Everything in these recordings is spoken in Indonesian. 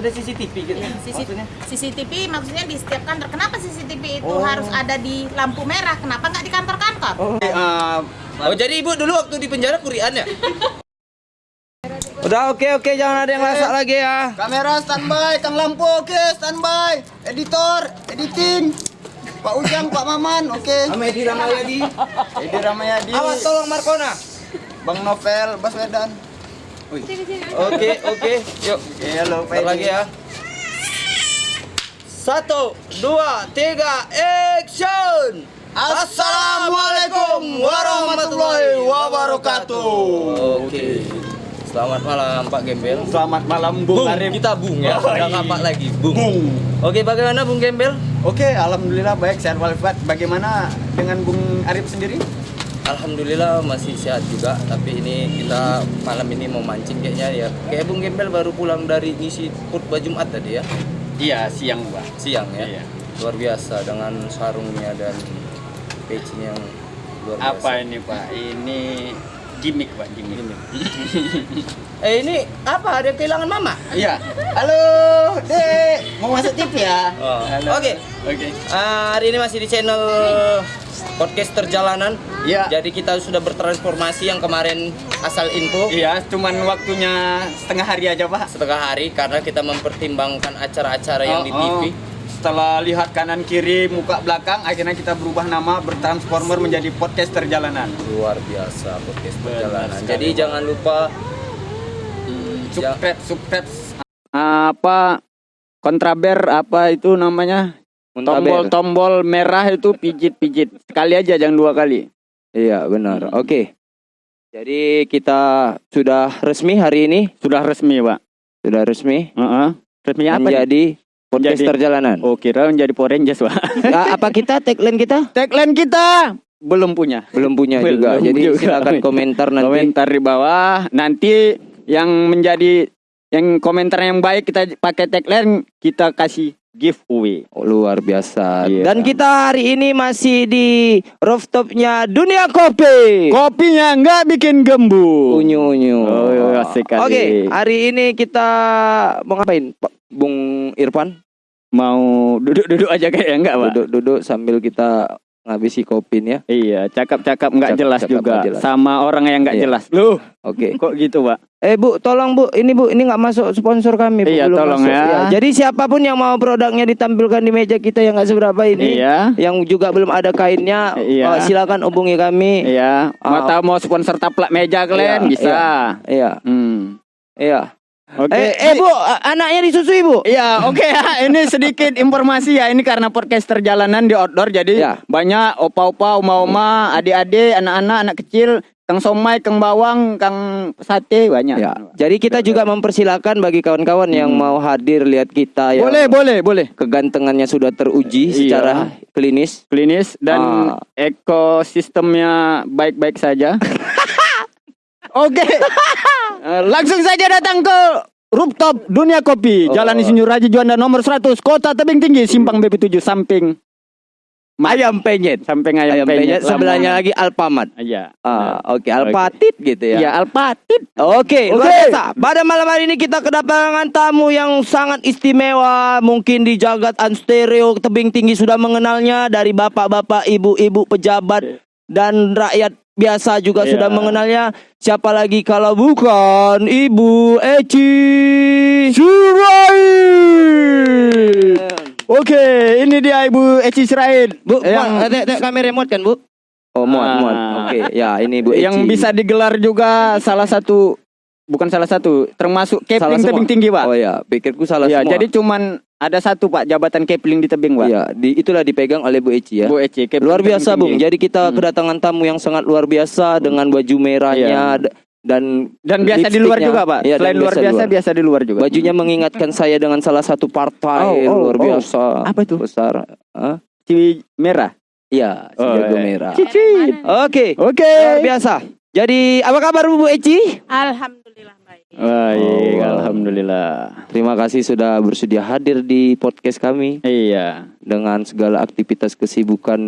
Ada CCTV gitu. CC Maksudnya? CCTV maksudnya di setiap kantor. Kenapa CCTV itu Oh. harus ada di lampu merah? Kenapa nggak di kantor-kantor? Oh. Oh jadi ibu dulu waktu di penjara kurian ya? Udah oke oke jangan ada yang masak lagi ya. Kamera standby, Kang Lampu oke standby. Editor, editing. Pak Ujang, Pak Maman oke. Sama Edi Ramayadi. Edi Ramayadi, Awas tolong Markona. Bang Novel, Baswedan. Oke oke yuk. Halo Pak lagi ya. Satu, dua, tiga, action! Assalamualaikum warahmatullahi wabarakatuh. Oke. Selamat malam Pak Gembel. Selamat malam Bung Bung, Arif. kita bung ya. Oh, Udah iya. kapak lagi, bung. Bung. Oke, bagaimana Bung Gembel? Oke, alhamdulillah baik sehat walafiat. Bagaimana dengan Bung Arif sendiri? Alhamdulillah masih sehat juga, tapi ini kita malam ini mau mancing kayaknya ya. Kayak Bung Gembel baru pulang dari ngisi khutbah Jumat tadi ya, Iya, siang, Pak. siang ya. Iya. Luar biasa dengan sarungnya dan pecinya yang luar biasa. Apa ini, Pak? Ini gimmick, Pak, gimmick. Eh ini apa? Ada kehilangan mama? Iya. Halo, Dek. Mau masuk TV ya? Oh, oke. Oke. Ah, hari ini masih di channel podcast perjalanan. Iya. Jadi kita sudah bertransformasi yang kemarin asal info Iya, cuman waktunya setengah hari aja, Pak. setengah hari karena kita mempertimbangkan acara-acara yang Oh, di TV. oh. Setelah lihat kanan kiri, muka belakang, akhirnya kita berubah nama, bertransformer menjadi podcast perjalanan. Luar biasa podcast Benar perjalanan. sekali, Jadi jangan lupa Subscribe, subscribe. Apa kontraber apa itu namanya? Tombol-tombol merah itu pijit-pijit. Sekali aja jangan dua kali. Iya benar. Oke. Jadi kita sudah resmi hari ini Sudah resmi, Pak. sudah resmi Heeh. Resminya apa? nih? Menjadi podcast Menjadi- perjalanan. Oh, kira menjadi Power Rangers, Pak. Ah, apa kita tagline kita Tagline kita belum punya. belum punya Belum juga. Jadi juga. silakan komentar nanti. Komentar di bawah. Nanti yang menjadi yang komentar yang baik kita pakai tagline kita kasih giveaway. Oh, luar biasa. Iya. Dan kita hari ini masih di rooftopnya Dunia Kopi. Kopinya nggak bikin gembu. Unyu unyu. Oh, asik kali. Oke, hari ini kita mau ngapain, Pak Bung Irfan? Mau duduk-duduk aja kayak enggak, Pak? Duduk-duduk sambil kita ngabisi kopinya. Iya, cakap-cakap nggak jelas Cakap-cakap juga jelas. sama orang yang nggak Iya. jelas. Loh, Oke. kok gitu, Pak? Eh Bu, tolong Bu, ini Bu, ini nggak masuk sponsor kami. Bu. Iya, Belum tolong masuk. ya. Jadi siapa pun yang mau produknya ditampilkan di meja kita yang nggak seberapa ini, Iya. yang juga belum ada kainnya, Iya. eh, silakan hubungi kami. Iya, mau Ah. tahu mau sponsor taplak meja kalian Iya, bisa. Iya, Hmm. iya. Oke. Eh, eh Bu, anaknya disusui Bu. Iya, oke ya. Ini sedikit informasi ya. Ini karena podcast perjalanan di outdoor, jadi Ya. banyak opa-opa, oma-oma, adik-adik, anak-anak, anak kecil, kang somai, kang bawang, kang sate banyak. Ya. Jadi kita juga mempersilahkan bagi kawan-kawan yang mau hadir lihat kita yang Boleh, boleh, boleh. kegantengannya sudah teruji Iya. secara klinis. Klinis dan Ah. ekosistemnya baik-baik saja. Oke. Eh, langsung saja datang ke rooftop Dunia Kopi, Oh. Jalan Insinyur Haji Juanda nomor 100, Kota Tebing Tinggi, Simpang BP7 samping Ayam penyet. samping ayam, Ayam penyet Lamongan. sebelahnya lagi Alfamart. Iya. Ah, oke, Alpatit gitu ya. Iya, Alpatit. Oke, luar Oke. biasa. Pada malam hari ini kita kedatangan tamu yang sangat istimewa. Mungkin di jagat Anstereo tebing tinggi sudah mengenalnya dari bapak-bapak, ibu-ibu pejabat dan rakyat biasa juga Iya. sudah mengenalnya. Siapa lagi kalau bukan Ibu Eci Surai. Oke, ini dia Ibu Eci Sirait. Bu, yang tengok tengok kamera remote kan, Bu? Oh, muat, Ah. muat. Oke, ya ini Bu Eci. yang bisa digelar juga salah satu bukan salah satu, termasuk semua. tebing tinggi, Pak. Oh ya, pikirku salah ya, semua. jadi cuman ada satu, Pak, jabatan Kepling di tebing, Pak. Iya, di, itulah dipegang oleh Bu Eci ya. Bu Eci, Kepling Luar biasa tinggi. Bung. Jadi kita Hmm. kedatangan tamu yang sangat luar biasa dengan baju merahnya d- dan Dan biasa di luar juga, Pak. Iya, dan Selain luar di biasa, biasa di luar juga. Bajunya mengingatkan saya dengan salah satu partai Oh, oh, luar oh. biasa. Apa itu? Besar. Hah? Ciwi merah. Iya, Oh, sejago iya. merah. Cicit. Oke. Oke. Luar biasa. Jadi apa kabar Bu Eci? Alhamdulillah baik. Baik, Oh. alhamdulillah. Terima kasih sudah bersedia hadir di podcast kami Iya. dengan segala aktivitas kesibukan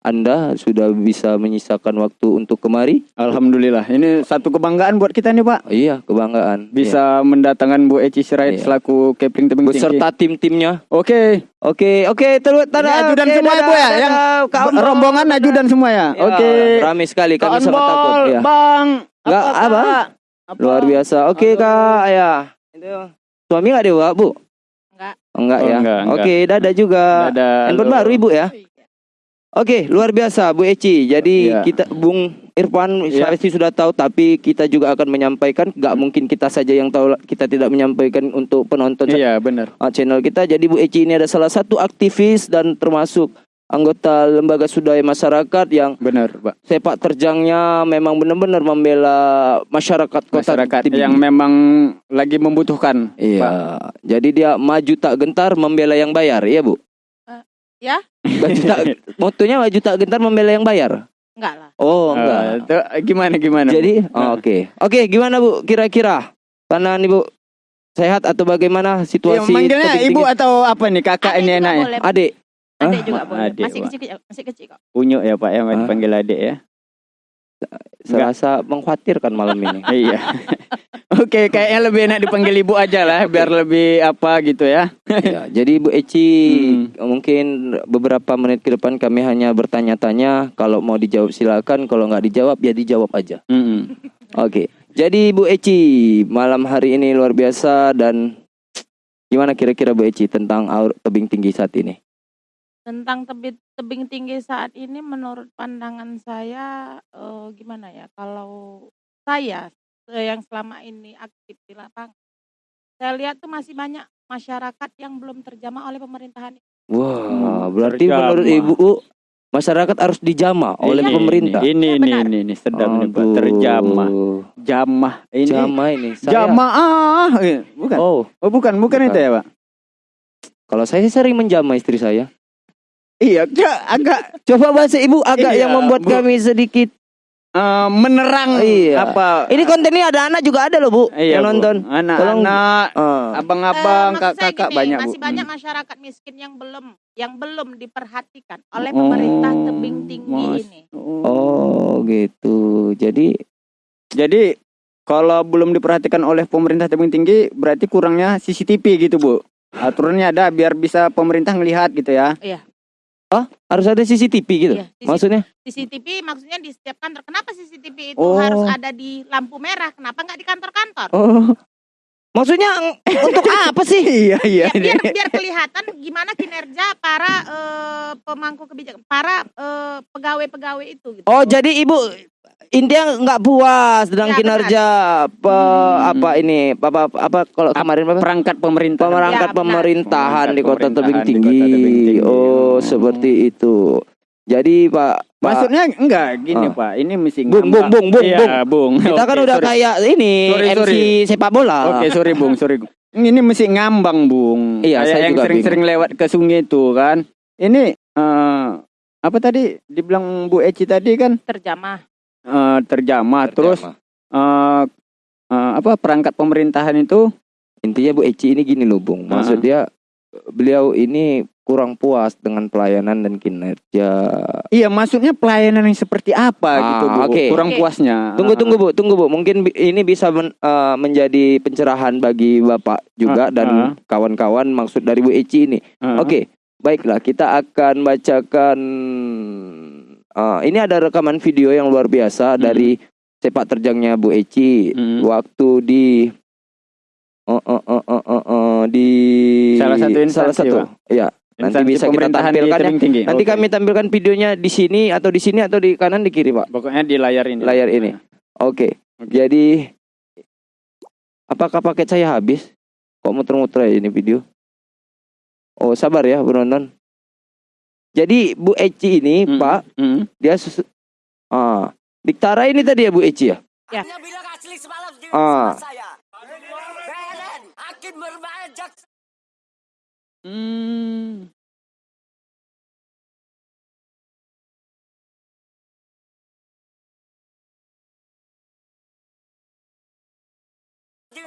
Anda sudah bisa menyisakan waktu untuk kemari. Alhamdulillah. Ini satu kebanggaan buat kita nih Pak. Iya, kebanggaan. Bisa mendatangkan Bu Eci Sirait Iya. selaku Kepling Tebing Tinggi. beserta tim-timnya. Oke. Oke, oke, terus Ini ajudan oke, semua ya, Bu ya? Yang rombongan ajudan semua ya. Ya, Oke. Ramai sekali kami sangat takut ya. Bang. Nggak, apa? Apa? Luar biasa. Oke, Halo. Kak. Ya. Itu. Suami enggak dewa, Bu? Enggak. Enggak Oh, ya. enggak, enggak. Oke, dadah juga. Ada Handphone baru Ibu ya. Oke, luar biasa Bu Eci. Jadi Iya. kita Bung Irfan Iya. saya sih sudah tahu tapi kita juga akan menyampaikan nggak mungkin kita saja yang tahu kita tidak menyampaikan untuk penonton Iya, benar. uh, channel kita. Jadi Bu Eci ini ada salah satu aktivis dan termasuk anggota lembaga swadaya masyarakat yang Benar, Pak. sepak terjangnya memang benar-benar membela masyarakat kota Masyarakat Tebing. yang memang lagi membutuhkan. Pak. Iya. Jadi dia maju tak gentar membela yang bayar, iya Bu? Eh, ya. Maju tak, motonya maju tak gentar membela yang bayar. Enggak lah. Oh, Eh, enggak. itu gimana gimana? Jadi, oh, Nah. oke. Oke, gimana Bu kira-kira? Karena nih Bu sehat atau bagaimana situasi manggilnya tebing ibu atau apa nih kakak Adik ini enaknya? adik? Adik Hah? juga boleh. Adik, masih Pak. kecil, masih kecil kok. Unyu ya Pak ya, Hah? dipanggil adik ya. Serasa mengkhawatirkan malam ini. iya. Oke, kayaknya lebih enak dipanggil ibu aja lah, biar lebih apa gitu ya. ya, jadi Bu Eci mungkin beberapa menit ke depan kami hanya bertanya-tanya. Kalau mau dijawab silakan. Kalau nggak dijawab ya dijawab aja. Mm-mm. Oke. Jadi Bu Eci malam hari ini luar biasa dan gimana kira-kira Bu Eci tentang aur tebing tinggi saat ini? Tentang tebing tebing tinggi saat ini menurut pandangan saya eh, gimana ya? Kalau saya eh, yang selama ini aktif di lapangan, saya lihat tuh masih banyak masyarakat yang belum terjamah oleh pemerintahan. Wah, Hmm, berarti terjamah. menurut Ibu masyarakat harus dijamah oleh Ini, pemerintah. Ini ini Ya, ini, benar. ini, ini sedap nih Pak, Aduh. terjamah. Jamah ini. Jamah ini. Saya, Jamaah. Eh, Bukan. Oh, Oh, bukan, bukan, Bukan. itu ya, Pak. kalau saya sih sering menjamah istri saya. Iya, agak Coba bahasa Ibu agak Iya, yang membuat Bu. kami sedikit. eh, menerang Iya. apa? Ini konten ini ada anak juga ada loh, Bu, iya, yang Bu. nonton. Anak-anak, Ah. abang-abang, saya kakak-kakak gini, banyak, Bu. masih banyak Hmm. masyarakat miskin yang belum yang belum diperhatikan oleh Oh, pemerintah tebing tinggi Mas. ini. Oh, gitu. Jadi Jadi kalau belum diperhatikan oleh pemerintah tebing tinggi berarti kurangnya CCTV gitu bu. Aturannya ada biar bisa pemerintah ngelihat gitu ya. Harus ada CCTV gitu. Iya, CCTV. Maksudnya? CCTV maksudnya di setiap kantor. Kenapa CCTV itu Oh. harus ada di lampu merah? Kenapa nggak di kantor-kantor? Oh. Maksudnya untuk apa sih? iya iya. Ya, biar biar kelihatan gimana kinerja para eh, pemangku kebijakan, para eh, pegawai-pegawai itu. Gitu. Oh, jadi Ibu intinya nggak puas dengan Ya, kinerja pe- Hmm. apa ini apa apa kalau kemarin apa? Perangkat pemerintah. Pemerangkat Ya, pemerintahan di Kota Pemerintahan Tebing di Kota Tinggi. Tebing Tinggi. Oh, Oh. seperti itu. Jadi Pak Maksudnya enggak gini Ah. pak. Ini mesti Bung, ngambang. bung, bung, bung, Iya, bung. bung. kita kan Oke, udah sorry. kayak ini Sorry, MC sorry. sepak bola. Oke sorry bung sorry. Ini mesti ngambang bung. Iya, Kayak saya yang juga sering-sering lewat ke sungai itu kan. Ini eh, apa tadi dibilang Bu Eci tadi kan Terjamah. eh, terjamah. Terus eh, eh, apa perangkat pemerintahan itu intinya Bu Eci ini gini loh, Bung. Ah. Maksud dia beliau ini kurang puas dengan pelayanan dan kinerja. Iya, maksudnya pelayanan yang seperti apa Ah, gitu, Bu? oke. Kurang Oke. puasnya. Tunggu tunggu Bu, tunggu Bu. Mungkin ini bisa men- eh, menjadi pencerahan bagi Bapak juga Ah, dan ah. kawan-kawan maksud dari Bu Eci ini. Ah. Oke, baiklah kita akan bacakan eh, ini ada rekaman video yang luar biasa Hmm. dari sepak terjangnya Bu Eci Hmm. waktu di eh, eh, eh, eh, eh, eh, di Salah satu instansi, salah satu. Ya, nanti Instansi bisa kita tampilkan ya. Tinggi. Nanti Oke. kami tampilkan videonya di sini atau di sini atau di kanan di kiri, Pak. pokoknya di layar ini. Layar ini. Oke. Oke. Jadi apakah paket saya habis? Kok muter-muter ya ini video? Oh, sabar ya, penonton. Jadi Bu Eci ini, Hmm. Pak, Hmm. dia sus- ah, Diktara ini tadi ya Bu Eci ya? Hanya bilang asli semalam di Ah. bermain jaksa. Hmm.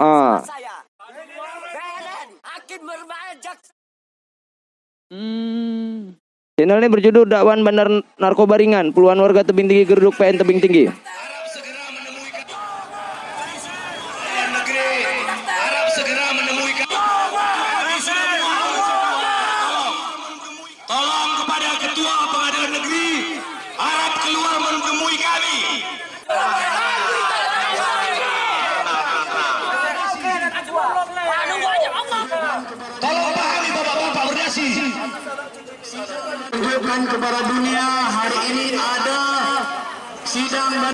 Ah. Hmm. Channel ini berjudul Dakwan Bandar Narkoba Ringan. Puluhan warga tebing tinggi geruduk PN tebing tinggi. Tolong kepada Ketua Pengadilan Negeri harap keluar menemui kami. Tolong pahami bapak-bapak berdasi. Tunjukkan kepada dunia hari ini ada sidang dan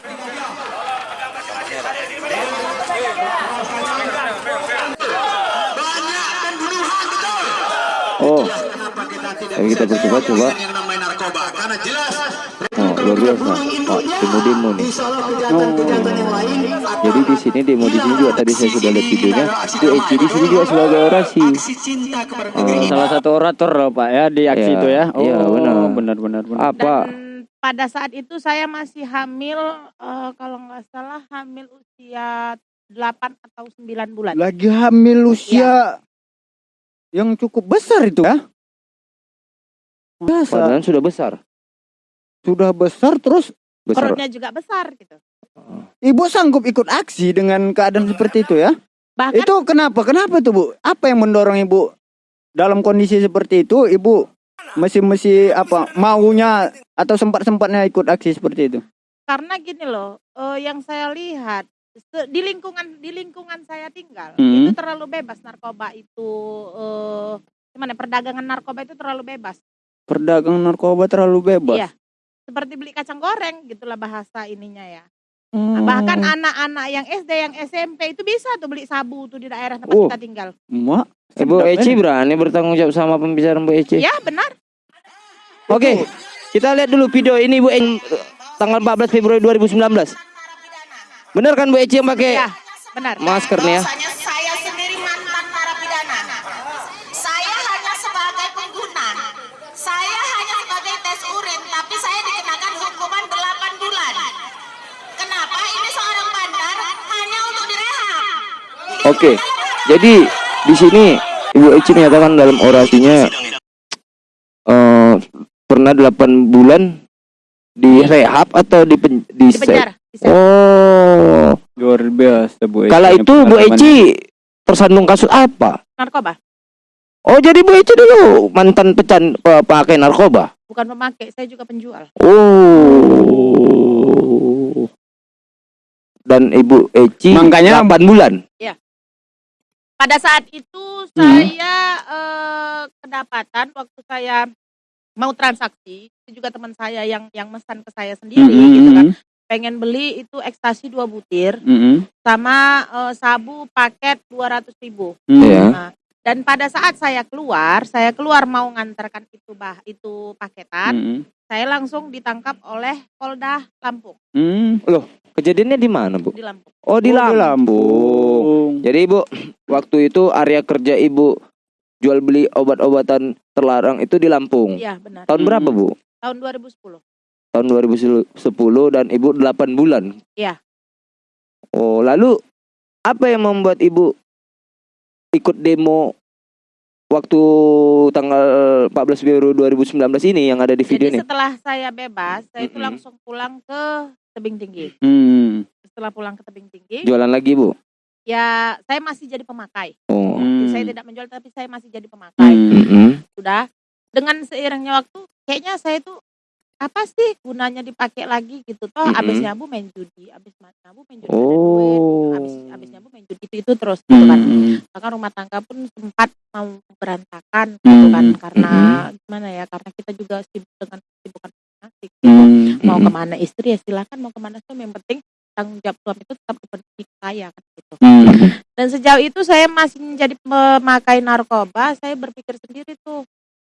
banyak pembunuhan betul. Oh, Kenapa kita tidak Ayo kita bisa percoba, jaya coba. dengan yang namanya narkoba? Karena jelas luar biasa. Pak, demo-demo nih. Insya Allah kejahatan-kejahatan yang lain Jadi di sini demo di sini juga tadi saya sudah lihat videonya. Bu Eci di sini juga sebagai orasi. aksi cinta kepada negeri ini. Salah satu orator loh Pak ya di aksi Iya, itu ya. Oh, iya, benar. benar benar benar. Apa? Dan pada saat itu saya masih hamil eh, kalau nggak salah hamil usia 8 atau 9 bulan. Lagi hamil usia yang cukup besar itu ya. Biasa. Padahal sudah besar. Sudah besar terus Besar. Perutnya juga besar gitu. ibu sanggup ikut aksi dengan keadaan seperti itu ya. Bahkan Itu kenapa? Kenapa tuh Bu? Apa yang mendorong ibu dalam kondisi seperti itu ibu mesti-mesti apa maunya atau sempat-sempatnya ikut aksi seperti itu? karena gini loh, eh, yang saya lihat di lingkungan di lingkungan saya tinggal Hmm. itu terlalu bebas narkoba itu eh gimana perdagangan narkoba itu terlalu bebas. Perdagangan narkoba terlalu bebas. Iya. Seperti beli kacang goreng gitulah bahasa ininya ya. Hmm. Bahkan anak-anak yang SD, yang SMP itu bisa tuh beli sabu tuh di daerah tempat Oh. kita tinggal. Mak, Ibu sedap, Eci eh. berani bertanggung jawab sama pembicaraan Bu Eci. Ya benar. Oke, kita lihat dulu video ini Bu Eci tanggal 14 Februari 2019. Benar kan Bu Eci yang pakai Ya benar. masker nih ya? Bahwasanya saya sendiri mantan narapidana. Saya hanya sebagai pengguna. Saya hanya sebagai tes urin, tapi saya dikenakan hukuman 8 bulan. Kenapa ini seorang bandar hanya untuk direhab? Oke. Jadi di sini Ibu Eci menyatakan dalam orasinya eh pernah 8 bulan di rehab atau di pen, di, Di penjara. Oh, Luar biasa Bu Eci. kala itu Bu. Eci tersandung kasus apa? Narkoba. Oh, jadi Bu Eci dulu mantan pecan pe- pakai narkoba. Bukan pemakai, saya juga penjual. Oh. Dan Ibu Eci Makanya- 8 bulan. Pada saat itu saya eh, kedapatan waktu saya mau transaksi, itu juga teman saya yang yang mesan ke saya sendiri Mm-mm, gitu kan. mm-mm, Pengen beli itu ekstasi dua butir mm-mm, sama eh, sabu paket 200 ribu. mm. Iya. Nah, dan pada saat saya keluar, saya keluar mau ngantarkan itu bah itu paketan, Mm-mm, saya langsung ditangkap oleh Polda Lampung mm. Kejadiannya di mana, Bu? di Lampung. Oh, di Oh, Lampung. Lampung. Jadi Ibu, waktu itu area kerja Ibu jual beli obat-obatan terlarang itu di Lampung. Iya benar. Tahun Hmm. berapa, Bu? Tahun 2010. Tahun 2010 dan Ibu 8 bulan. Iya. Oh, lalu apa yang membuat Ibu ikut demo waktu tanggal 14 Februari 2019 ini yang ada di video Jadi ini? setelah saya bebas, saya itu Mm-mm. langsung pulang ke tebing tinggi. Mm. Setelah pulang ke tebing tinggi, Jualan lagi, Bu? Ya saya masih jadi pemakai. Oh. Jadi Mm. saya tidak menjual tapi saya masih jadi pemakai. Mm. Mm-mm. Sudah dengan seiringnya waktu, kayaknya saya itu apa sih gunanya dipakai lagi gitu toh Mm-mm. abis nyabu main judi abis nyabu main judi ada duit Oh. abis abis nyabu main judi itu itu terus gitu kan Mm. bahkan rumah tangga pun sempat mau berantakan gitu kan karena gimana ya karena kita juga sibuk dengan kesibukan masing-masing gitu. Mm. mau Mm-mm. ke mana istri ya silakan mau ke mana suami yang penting tanggung jawab suami itu tetap kepentingan saya kan gitu. Mm. dan sejauh itu saya masih menjadi pemakai narkoba saya berpikir sendiri tuh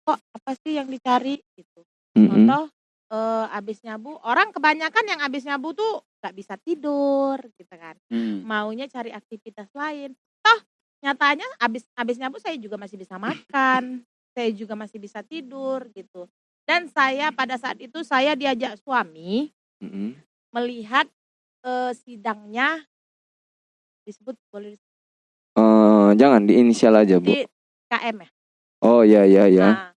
kok apa sih yang dicari? Gitu. Contoh eh, abis nyabu orang kebanyakan yang abis nyabu tuh nggak bisa tidur gitu kan. Mm. maunya cari aktivitas lain. Toh nyatanya abis abis nyabu saya juga masih bisa makan saya juga masih bisa tidur gitu. Dan saya pada saat itu saya diajak suami Mm-mm. melihat eh, sidangnya disebut boleh disebut Eh, jangan di inisial aja, Bu. di KM ya Oh, ya ya ya. Nah,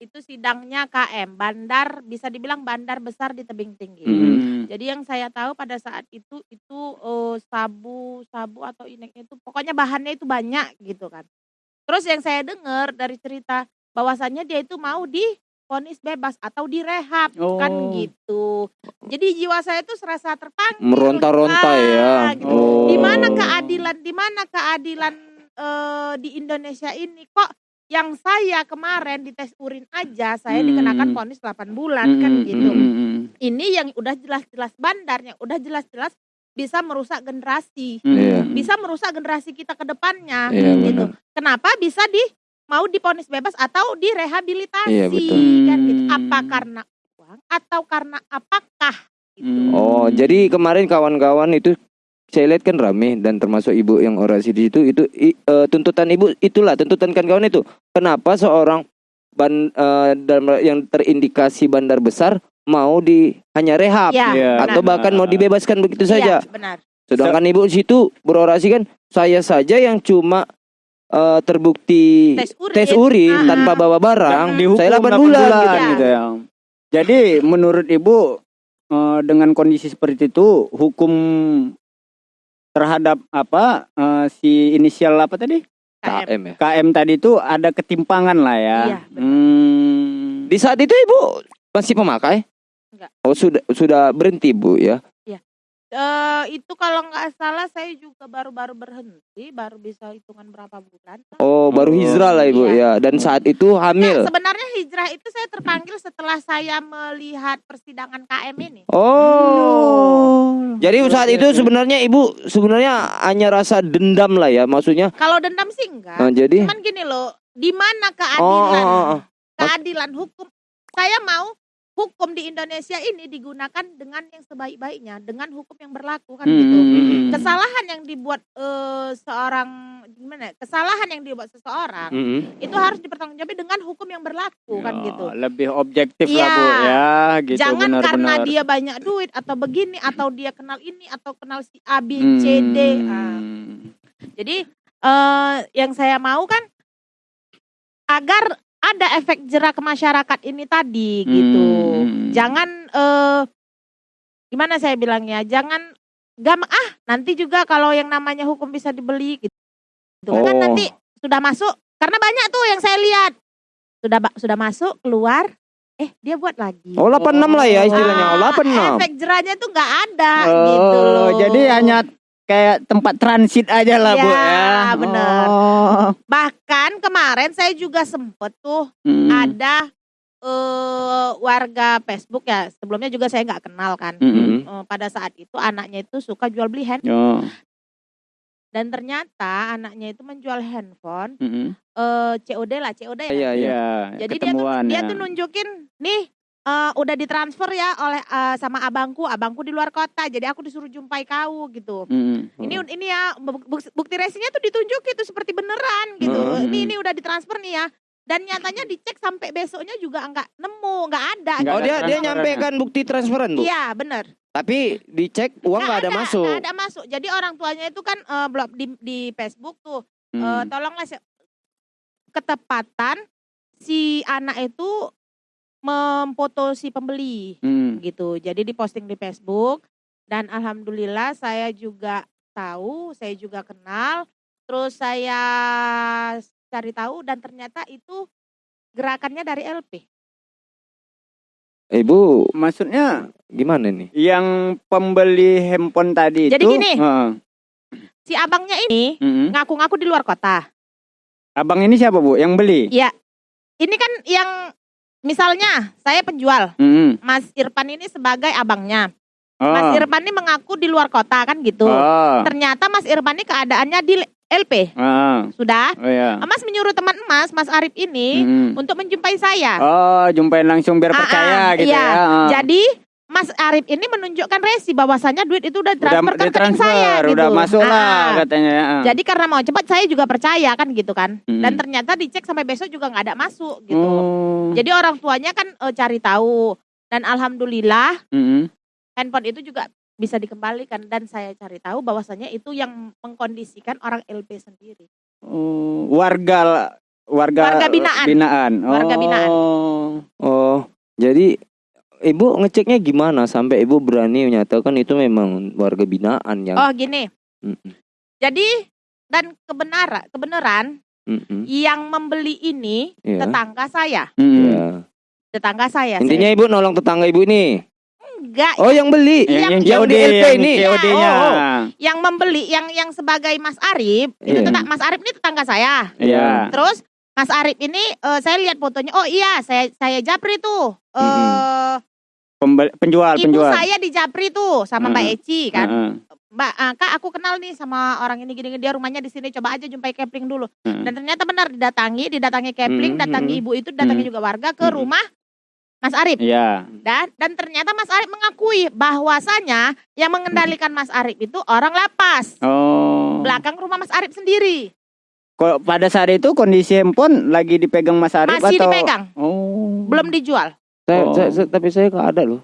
itu sidangnya KM, bandar bisa dibilang bandar besar di tebing tinggi. Mm. Jadi yang saya tahu pada saat itu itu eh, sabu sabu atau ineknya itu pokoknya bahannya itu banyak gitu kan. Terus yang saya dengar dari cerita bahwasannya dia itu mau divonis bebas atau direhab kan Oh. gitu. Jadi jiwa saya itu serasa terpanggil. Meronta-ronta Ah, ya. gitu. Oh. Di mana keadilan? Di mana keadilan eh, di Indonesia ini kok yang saya kemarin di tes urin aja saya Hmm. dikenakan vonis 8 bulan kan Mm, gitu. mm, mm, mm. Ini yang udah jelas-jelas bandar, yang udah jelas-jelas bisa merusak generasi. Mm. Iya. Bisa merusak generasi kita ke depannya Iya, gitu. Kenapa bisa di mau diponis bebas atau direhabilitasi Iya, betul. kan gitu. Hmm. Apa karena uang atau karena apakah gitu. Hmm. Oh, jadi kemarin kawan-kawan itu saya lihat kan rame dan termasuk ibu yang orasi di situ itu i- eh, tuntutan ibu itulah tuntutan kawan-kawan itu. Kenapa seorang ban eh, dalam yang terindikasi bandar besar mau di hanya rehab Iya, Iya. atau benar. bahkan mau dibebaskan begitu Iya, saja. benar. Sedangkan ibu di situ berorasi kan saya saja yang cuma eh, terbukti Tes urin. tes urin Ah, tanpa ah. bawa barang, dihukum saya 8 8 bulan, gitu. gitu. gitu ya. Jadi menurut Ibu eh, dengan kondisi seperti itu hukum terhadap apa eh, si inisial apa tadi KM. KM ya. KM tadi itu ada ketimpangan lah ya. Iya. Hmm. Di saat itu ibu masih pemakai? Enggak. Oh sudah sudah berhenti bu ya? Eh, itu kalau nggak salah saya juga baru-baru berhenti, baru bisa hitungan berapa bulan. Oh baru Oh. hijrah lah ibu ya. Iya. Dan saat itu hamil. Nah, sebenarnya hijrah itu saya terpanggil setelah saya melihat persidangan KM ini. Oh. Jadi saat itu sebenarnya ibu sebenarnya hanya rasa dendam lah ya maksudnya. Kalau dendam sih enggak. Nah, jadi Cuman gini loh, di mana oh, keadilan? oh, oh, oh. Keadilan hukum. Saya mau hukum di Indonesia ini digunakan dengan yang sebaik-baiknya, dengan hukum yang berlaku kan Hmm, gitu. hmm, hmm. Kesalahan yang dibuat eh, seorang gimana? ya, Kesalahan yang dibuat seseorang Mm-mm. itu harus dipertanggungjawabkan dengan hukum yang berlaku kan Ya, gitu. Lebih objektif lah Iya. Bu ya gitu Jangan karena benar-benar. dia banyak duit atau begini atau dia kenal ini atau kenal si A B C D. Ah. Hmm. Jadi eh yang saya mau kan agar ada efek jerak ke masyarakat ini tadi gitu. Hmm. Jangan eh gimana saya bilangnya? Jangan gam ah nanti juga kalau yang namanya hukum bisa dibeli gitu. Kan Oh. nanti sudah masuk karena banyak tuh yang saya lihat. Sudah sudah masuk keluar eh dia buat lagi. Oh 86 lah ya istilahnya. Oh, Ah, 86. efek jerahnya tuh nggak ada Oh, gitu loh. Jadi hanya kayak tempat transit aja lah Bu Ya, ya. bener. Oh. Bahkan kemarin saya juga sempet tuh Hmm. ada eh warga Facebook ya sebelumnya juga saya nggak kenal kan. Hmm. Eh, pada saat itu anaknya itu suka jual beli hand Oh. dan ternyata anaknya itu menjual handphone Hmm. eh COD lah COD ya. Iya iya. Iya, Jadi dia tuh dia ya. tuh nunjukin nih eh, udah ditransfer ya oleh eh, sama abangku, abangku di luar kota. Jadi aku disuruh jumpai kau gitu. Hmm. Ini ini ya bu- bu- bukti resinya tuh ditunjuk itu seperti beneran gitu. Hmm. Ini ini udah ditransfer nih ya. Dan nyatanya dicek sampai besoknya juga enggak nemu, enggak ada. Nggak Oh ada dia dia nyampaikan bukti transferan bu. Iya bener. Tapi dicek uang nggak ada, masuk. Nggak ada masuk. Jadi orang tuanya itu kan eh, blog di di Facebook tuh eh, Hmm. tolonglah se- ketepatan si anak itu memfoto si pembeli Hmm. gitu. Jadi diposting di Facebook dan alhamdulillah saya juga tahu, saya juga kenal. Terus saya cari tahu dan ternyata itu gerakannya dari LP. Ibu Maksudnya gimana nih? yang pembeli handphone tadi Jadi itu gini. Heeh. Si abangnya ini ngaku-ngaku di luar kota. Abang ini siapa Bu? Yang beli? Ini kan yang misalnya saya penjual, Mm-mm. Mas Irfan ini sebagai abangnya. Oh. Mas Irfan ini mengaku di luar kota kan gitu. Oh. Ternyata Mas Irfan ini keadaannya di LP. Ah. Sudah. Oh ya. Mas menyuruh teman Mas, Mas Arif ini Mm-mm. untuk menjumpai saya. Oh, jumpain langsung biar Ah, percaya ah, gitu iya. ya. Ah. Jadi Mas Arif ini menunjukkan resi bahwasanya duit itu udah udah transfer ke rekening saya gitu. udah masuk Ah, lah katanya. ah. Jadi karena mau cepat saya juga percaya kan gitu kan. Mm. Dan ternyata dicek sampai besok juga nggak ada masuk gitu. Oh. Jadi orang tuanya kan eh, cari tahu dan alhamdulillah Mm-mm. handphone itu juga bisa dikembalikan dan saya cari tahu bahwasanya itu yang mengkondisikan orang LP sendiri. Oh, warga warga Warga binaan. binaan. Warga binaan. Oh. Oh, jadi ibu ngeceknya gimana sampai ibu berani menyatakan itu memang warga binaan yang Oh gini. Mm-mm, Jadi dan kebenaran kebenaran yang membeli ini Iya. tetangga saya, Mm. ya. tetangga saya. Intinya ibu nolong tetangga ibu ini. enggak Oh, yang beli. Yang, yang di LP yang ini. COD-nya. Oh, oh. yang membeli yang yang sebagai Mas Arif itu Iya. tetap Mas Arif ini tetangga saya. Iya. Terus Mas Arif ini eh, saya lihat fotonya. Oh iya, saya saya Japri tuh. Eh Pembel- penjual, ibu penjual. saya di Japri tuh sama Mbak Mm-mm. Eci kan. Heeh. Mbak, ah, Kak aku kenal nih sama orang ini gini dia rumahnya di sini coba aja jumpai Kepling dulu. Heeh. Dan ternyata benar didatangi, didatangi Kepling, Hmm, datangi hmm. ibu itu, datangi Hmm. juga warga ke Hmm. rumah Mas Arif. Iya. Dan dan ternyata Mas Arif mengakui bahwasanya yang mengendalikan Mas Arif itu orang lapas. Oh. Belakang rumah Mas Arif sendiri. Kok pada saat itu kondisi handphone lagi dipegang Mas Arif Masih atau dipegang, Oh. belum dijual. Saya, Oh. saya- saya- tapi saya nggak ada loh.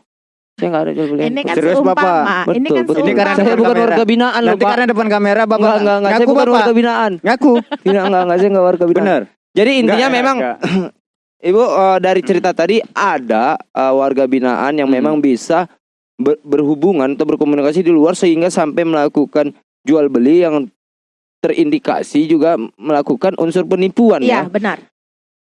Saya nggak ada jual beli. Ini kan Serius, seumpama. Bapak? Ini Betul, kan betul. Ini karena saya bukan kamera. warga binaan loh, Nanti Pak. karena depan kamera Bapak Enggak, enggak, enggak. Saya ngaku bukan Bapak. warga binaan. Ngaku. Tidak, enggak, enggak. Saya enggak warga binaan. Bener. Jadi intinya Enggak, memang enggak. Ibu eh, dari cerita tadi ada eh, warga binaan yang Hmm. memang bisa ber- berhubungan atau berkomunikasi di luar sehingga sampai melakukan jual beli yang terindikasi juga melakukan unsur penipuan Iya, ya. benar.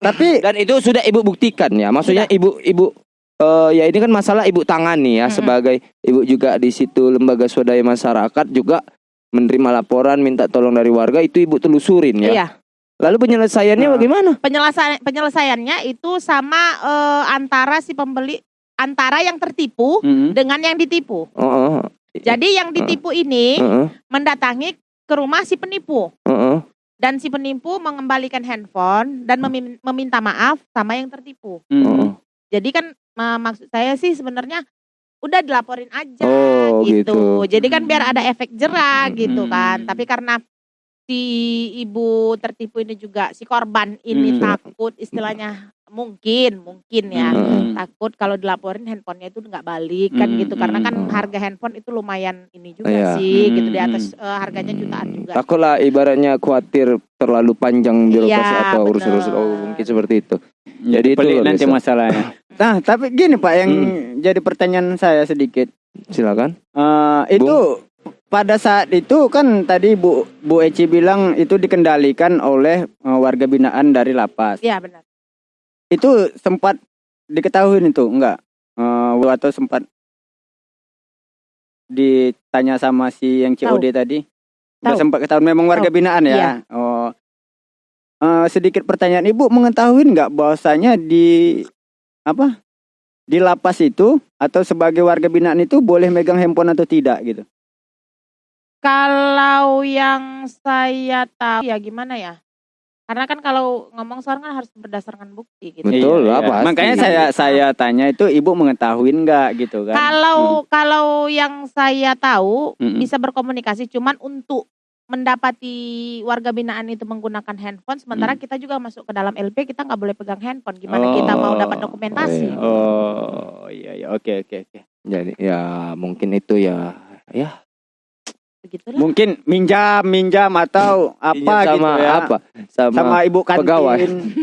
Tapi Dan itu sudah ibu buktikan ya. Maksudnya ibu ibu eh, ya ini kan masalah ibu tangani ya Mm-mm. sebagai ibu juga di situ lembaga swadaya masyarakat juga menerima laporan minta tolong dari warga itu ibu telusurin ya. Iya. Lalu penyelesaiannya Nah. bagaimana? Penyelesaian penyelesaiannya itu sama eh, antara si pembeli antara yang tertipu Mm-mm. dengan yang ditipu. Oh, oh, Jadi yang ditipu ini Heeh, mendatangi ke rumah si penipu heeh. Dan si penipu mengembalikan handphone dan memin- meminta maaf sama yang tertipu. Oh. Jadi kan ma- maksud saya sih sebenarnya udah dilaporin aja Oh, gitu. gitu. Jadi kan biar ada efek jerah gitu Hmm. kan. Tapi karena si ibu tertipu ini juga si korban ini Hmm. takut istilahnya mungkin mungkin ya Mm-mm. takut kalau dilaporin handphonenya itu nggak balik kan Hmm, gitu karena kan hmm. harga handphone itu lumayan ini juga Iya. sih gitu di Hmm, atas eh, harganya jutaan juga Takutlah ibaratnya khawatir terlalu panjang birokrasi Iya, atau urusan-urusan bener. oh, mungkin seperti itu. Jadi Jadi itu pelik nanti masalahnya. Nah, tapi gini Pak yang Hmm. jadi pertanyaan saya sedikit. Silakan. Eh, itu pada saat itu kan tadi Bu Bu Eci bilang itu dikendalikan oleh eh, warga binaan dari lapas. Iya benar Itu sempat diketahui itu enggak? Eh, atau sempat ditanya sama si yang COD tadi? Udah Tahu. sempat ketahuan memang warga Tahu. binaan ya. Iya. Oh. Eh, sedikit pertanyaan Ibu mengetahui nggak bahwasanya di apa? Di lapas itu atau sebagai warga binaan itu boleh megang handphone atau tidak gitu? kalau yang saya tahu ya gimana ya karena kan kalau ngomong sekarang kan harus berdasarkan bukti gitu Betul lah, Iya, iya. pasti. Makanya saya saya tanya itu ibu mengetahui nggak gitu kan? Kalau kalau yang saya tahu Mm-mm. bisa berkomunikasi cuman untuk mendapati warga binaan itu menggunakan handphone sementara Mm. kita juga masuk ke dalam LP kita nggak boleh pegang handphone gimana kita mau dapat Oh, dokumentasi iya. Oh iya iya oke oke oke. Jadi ya mungkin itu ya ya begitulah Mungkin minjam minjam atau apa sama gitu ya? apa? Sama, Sama ibu kantin pegawai.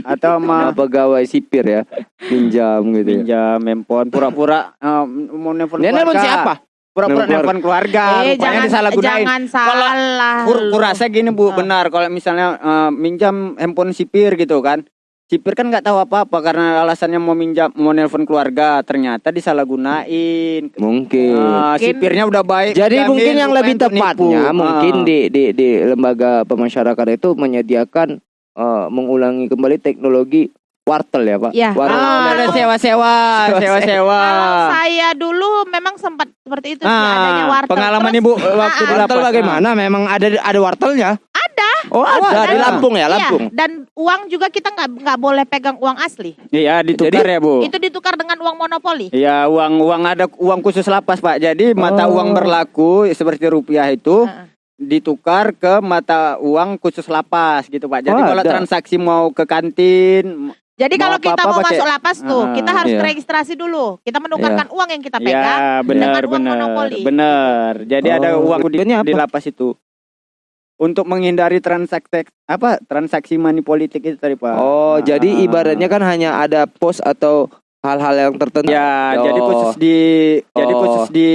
atau sama pegawai sipir ya. Pinjam gitu ya. minjam handphone pura-pura eh, mau nelpon keluarga. siapa? Pura-pura Nelpon nelfon keluarga. eh Rupanya jangan disalahgunain. jangan Kalau salah Kur, lu. kurasa gini bu, benar. Kalau misalnya eh, minjam handphone sipir gitu kan, sipir kan nggak tahu apa-apa karena alasannya mau minjam, mau nelpon keluarga, ternyata disalahgunain. Mungkin. Ah, Mungkin- sipirnya udah baik. Jadi jamin, mungkin yang lebih untuk nipu. tepatnya mungkin Ah. di di di lembaga pemasyarakatan itu menyediakan eh, mengulangi kembali teknologi wartel ya Pak. Ya. Wartel. Ah, ada sewa-sewa, sewa-sewa. kalau saya dulu memang sempat seperti itu sih Ah, adanya warteg pengalaman Terus- ibu waktu Ah, di Wartel lapas. bagaimana? Memang ada ada wartelnya? Ada. Oh, ada, ada. di Lampung ya, Iya, Lampung. dan uang juga kita nggak nggak boleh pegang uang asli Iya, ditukar ya bu. itu ditukar dengan uang monopoli Iya, uang uang ada uang khusus lapas pak. Jadi mata Oh. uang berlaku seperti rupiah itu Heeh. ditukar ke mata uang khusus lapas gitu pak. Jadi Oh, kalau ada. transaksi mau ke kantin, Jadi kalau kita apa-apa mau pakai- masuk lapas tuh, Ah, kita harus iya. registrasi dulu. Kita menukarkan uang yang kita pegang. ya benar dengan uang benar monopoli. benar. Jadi ada Oh, uang di, di apa? lapas itu. Untuk menghindari transaksi apa transaksi money politik itu tadi Pak. Oh, jadi Ah. ibaratnya kan hanya ada pos atau hal-hal yang tertentu. Ya, Oh. jadi khusus di jadi Oh. khusus di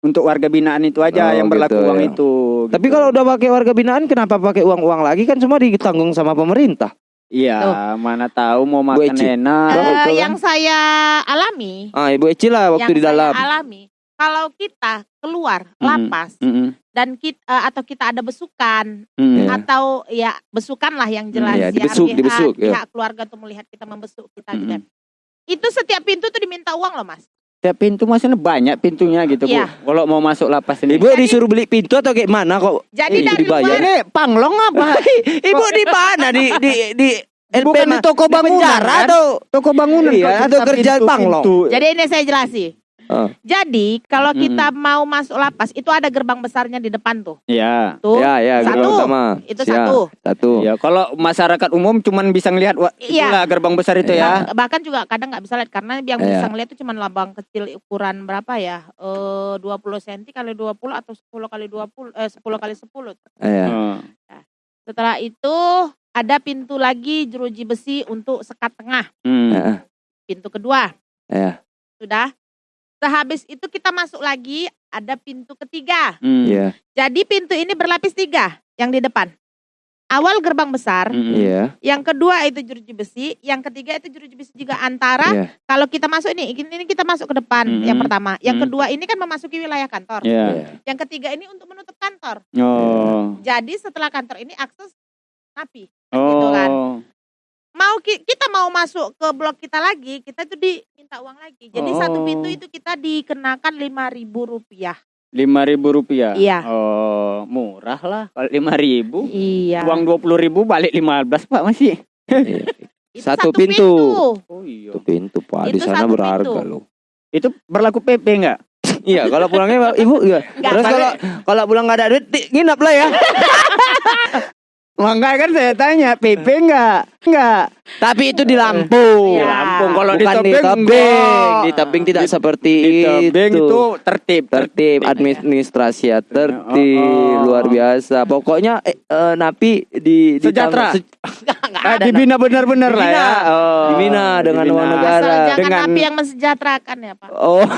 untuk warga binaan itu aja Oh, yang berlaku gitu, uang ya. itu. Tapi gitu. kalau udah pakai warga binaan kenapa pakai uang-uang lagi kan semua ditanggung sama pemerintah. iya, Tuh. mana tahu mau makan Eci. enak. Eh, kan? yang saya alami, Ah, Ibu Eci lah waktu yang di dalam. saya alami, kalau kita keluar lapas Mm-mm, dan kita atau kita ada besukan mm-mm. Ya. atau ya besukan lah yang jelas ya, ya, dibesuk, pihak, dibesuk, ya. pihak keluarga tuh melihat kita membesuk kita gitu. Mm-mm. Itu setiap pintu tuh diminta uang loh mas. Setiap pintu maksudnya banyak pintunya gitu Iya. Bu. Kalau mau masuk lapas ini. Ibu disuruh beli pintu atau kayak mana kok? Jadi Eh, dari dibayar. luar Ini panglong apa? Ibu di mana di di di Bukan di toko di bangunan, penjara kan? atau Toko bangunan Iya, kok atau kerja pintu- panglong. pintu. Jadi ini saya jelasi. Ah. Jadi kalau Mm-mm. kita mau masuk lapas itu ada gerbang besarnya di depan tuh. Iya. Tuh. Ya, ya, Satu. utama. Itu Siap. satu. Satu. Ya, kalau masyarakat umum cuman bisa ngelihat wah, Iya. itulah gerbang besar itu ya. Bah- bahkan juga kadang nggak bisa lihat karena yang Iya. bisa ngeliat itu cuma labang kecil ukuran berapa ya? Eh 20 cm kali 20 atau 10 kali 20 eh 10 kali 10. Iya. Oh. Setelah itu ada pintu lagi jeruji besi untuk sekat tengah. Hmm. Heeh. Pintu kedua. Iya. Sudah. Sehabis itu kita masuk lagi ada pintu ketiga. Hmm. Iya. Jadi pintu ini berlapis tiga yang di depan. Awal gerbang besar, Hmm. Iya. yang kedua itu jeruji besi, yang ketiga itu jeruji besi juga antara Iya. kalau kita masuk ini, ini kita masuk ke depan Mm-mm. yang pertama, yang Mm. kedua ini kan memasuki wilayah kantor, Iya. Iya. yang ketiga ini untuk menutup kantor. Oh. Jadi setelah kantor ini akses napi. Oh. Gitu kan. Mau ki- kita mau masuk ke blok kita lagi, kita tuh diminta uang lagi. Jadi satu Oh. pintu itu kita dikenakan lima ribu rupiah. Lima ribu rupiah. Iya. Oh, murah lah. Kalau lima ribu, Iya. uang dua puluh ribu balik lima belas pak masih. Iya. Itu satu pintu. Oh iya. Itu pintu Pak, di Itu sana satu berharga pintu. loh. Itu berlaku PP enggak? Iya, kalau pulangnya Ibu iya. Terus kalau kalau pulang nggak ada duit, nginap lah ya. Enggak kan saya tanya PP enggak? Enggak. Tapi itu di Lampung. Iya. Lampung kalau di Bukan di tebing tebing. Di tebing tidak Di- seperti Di tebing itu. itu tertib. tertib administrasi ya tertib Oh, oh. luar biasa pokoknya eh, eh, napi di, di Sejahtera. se- Nggak Ah, ada. dibina benar-benar lah ya. Dibina. Oh, Dibina dengan dibina. uang negara. Asal jangan Dengan- napi yang mensejahterakan ya Pak. oh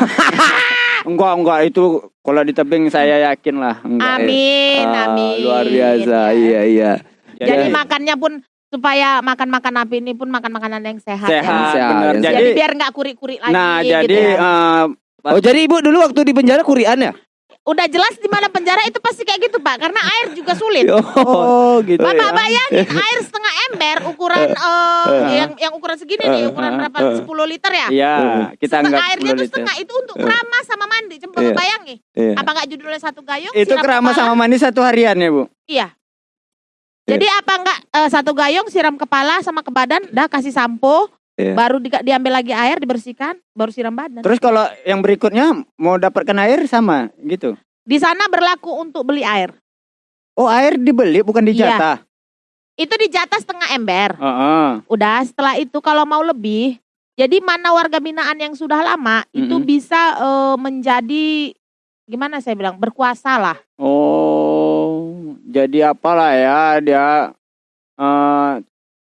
Enggak, enggak itu kalau di tebing saya yakin lah. Enggak. Amin, Ah, amin. luar biasa Ya. iya iya Jadi Ya. makannya pun supaya makan-makan napi ini pun makan makanan yang sehat, ya. Sehat, Sehat, benar. yang Jadi, Jadi, biar nggak kurik-kurik lagi nah, gitu jadi ya. eh, oh jadi ibu dulu waktu di penjara kurian ya Udah jelas di mana penjara itu pasti kayak gitu Pak, karena air juga sulit. oh gitu. Bapak ya. bayangin air setengah ember ukuran eh, yang yang ukuran segini nih, ukuran berapa 10 liter ya? Iya, kita Setengah anggap airnya 10 tuh liter. setengah itu untuk keramas sama mandi. Coba Iya. Bayangin. Iya. Apa nggak judulnya satu gayung? Itu kepala? sama mandi satu harian ya, Bu? Iya. Jadi apa enggak eh, satu gayung siram kepala sama ke badan, dah kasih sampo, Iya. baru di- diambil lagi air dibersihkan, baru siram badan. Terus kalau yang berikutnya mau dapatkan air sama gitu. Di sana berlaku untuk beli air. Oh, air dibeli bukan Iya. dijatah. Itu di jatah setengah ember. Heeh. Udah setelah itu kalau mau lebih, jadi mana warga binaan yang sudah lama itu Mm-mm. bisa eh, menjadi gimana saya bilang berkuasa lah. Oh, jadi apalah ya dia eh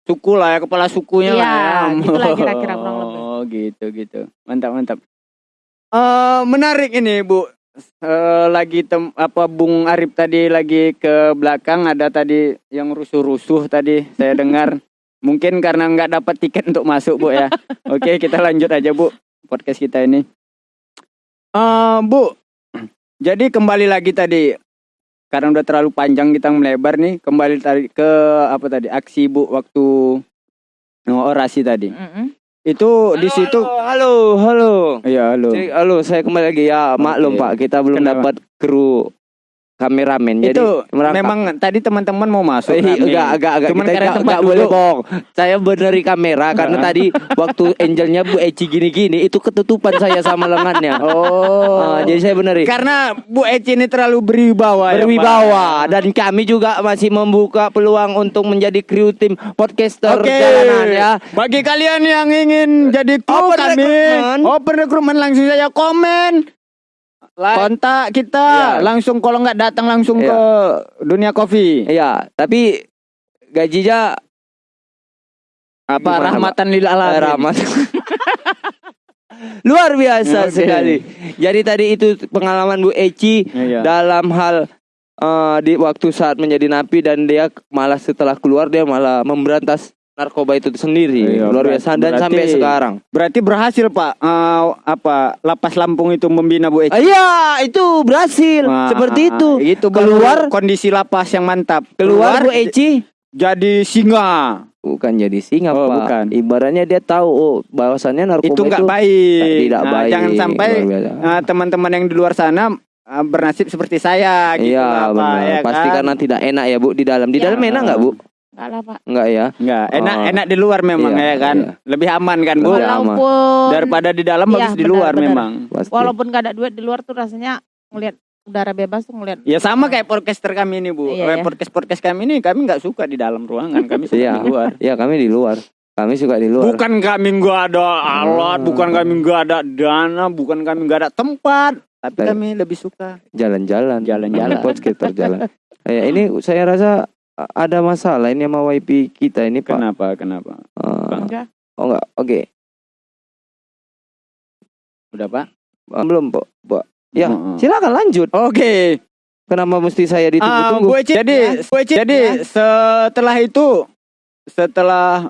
suku lah ya kepala sukunya Iya, lah ya. gitulah kira-kira kurang lebih. Oh, gitu gitu. Mantap mantap. Eh menarik ini, Bu. Eh lagi tem apa Bung Arif tadi lagi ke belakang ada tadi yang rusuh-rusuh tadi saya dengar. Mungkin karena nggak dapat tiket untuk masuk, Bu ya. Oke, kita lanjut aja, Bu. Podcast kita ini. Eh, Bu. Jadi kembali lagi tadi karena udah terlalu panjang kita melebar nih, kembali tadi ke apa tadi? Aksi Bu waktu orasi tadi. Mm-mm. Itu di situ halo halo Iya, halo. Jadi, halo saya kembali lagi ya maklum Oke. Pak kita belum Kenapa? dapat kru kameramen jadi itu merangkap. memang tadi teman-teman mau masuk. Eh, rame. enggak, agak, agak. Cuman kita enggak, enggak boleh bohong. Saya beneri kamera karena tadi waktu angelnya Bu Eci gini-gini itu ketutupan saya sama lengannya. Oh. Ah, jadi saya beneri. karena Bu Eci ini terlalu berwibawa. ya. Berwibawa dan kami juga masih membuka peluang untuk menjadi kru tim podcaster Oke. jalanan ya. Bagi kalian yang ingin jadi kru Open kami, recruitment. open recruitment langsung saja komen Like. kontak kita Iya. langsung kalau nggak datang langsung Iya. ke dunia kopi. Iya, tapi gajinya Apa Gimana, rahmatan lil eh, alamin. rahmat. Luar biasa Oke. sekali. Jadi tadi itu pengalaman Bu Eci Iya. dalam hal eh, di waktu saat menjadi napi dan dia malah setelah keluar dia malah memberantas narkoba itu sendiri. Iya, Luar biasa dan berarti- sampai sekarang. Berarti berhasil Pak eh, apa lapas Lampung itu membina Bu Eci. Ah, Iya, itu berhasil. Wah, Seperti itu. Itu baru keluar kondisi lapas yang mantap. keluar Bu Eci jadi singa. bukan jadi singa, Oh, Pak. bukan. Ibaratnya dia tahu oh bahwasannya narkoba itu nggak itu baik. tidak Nah, baik. Jangan sampai teman-teman yang di luar sana bernasib seperti saya gitu Iya benar. ya Pasti kan? karena tidak enak ya Bu di dalam. Di Ya. dalam enak nggak Bu? Enggak lah Pak. Enggak ya. Enggak, enak Oh. enak di luar memang Iya, ya kan. iya. Lebih aman kan, Bu? Walaupun Daripada di dalam Iya, bagus di luar benar. memang. Pasti. walaupun gak ada duit di luar tuh rasanya ngelihat udara bebas tuh ngelihat Ya sama kayak podcaster kami ini, Bu. Iya, Eh, iya. Podcast-podcast kami ini kami nggak suka di dalam ruangan, kami suka Iya. di luar. Iya kami di luar. Kami suka di luar. Bukan kami nggak ada alat, Hmm. bukan kami nggak ada dana, bukan kami nggak ada tempat, tapi kami lebih suka Jalan-jalan. Jalan-jalan. Sekitar jalan. Eh, ini saya rasa ada masalah ini sama YP kita ini Pak. Kenapa? Kenapa? Eh, enggak. oh enggak. Oke. Udah, Pak? Eh, belum Pak. Pak. Ya, silakan lanjut. Oke. Kenapa mesti saya Ah, ditunggu-tunggu? Eci, jadi, Eci, jadi setelah itu, setelah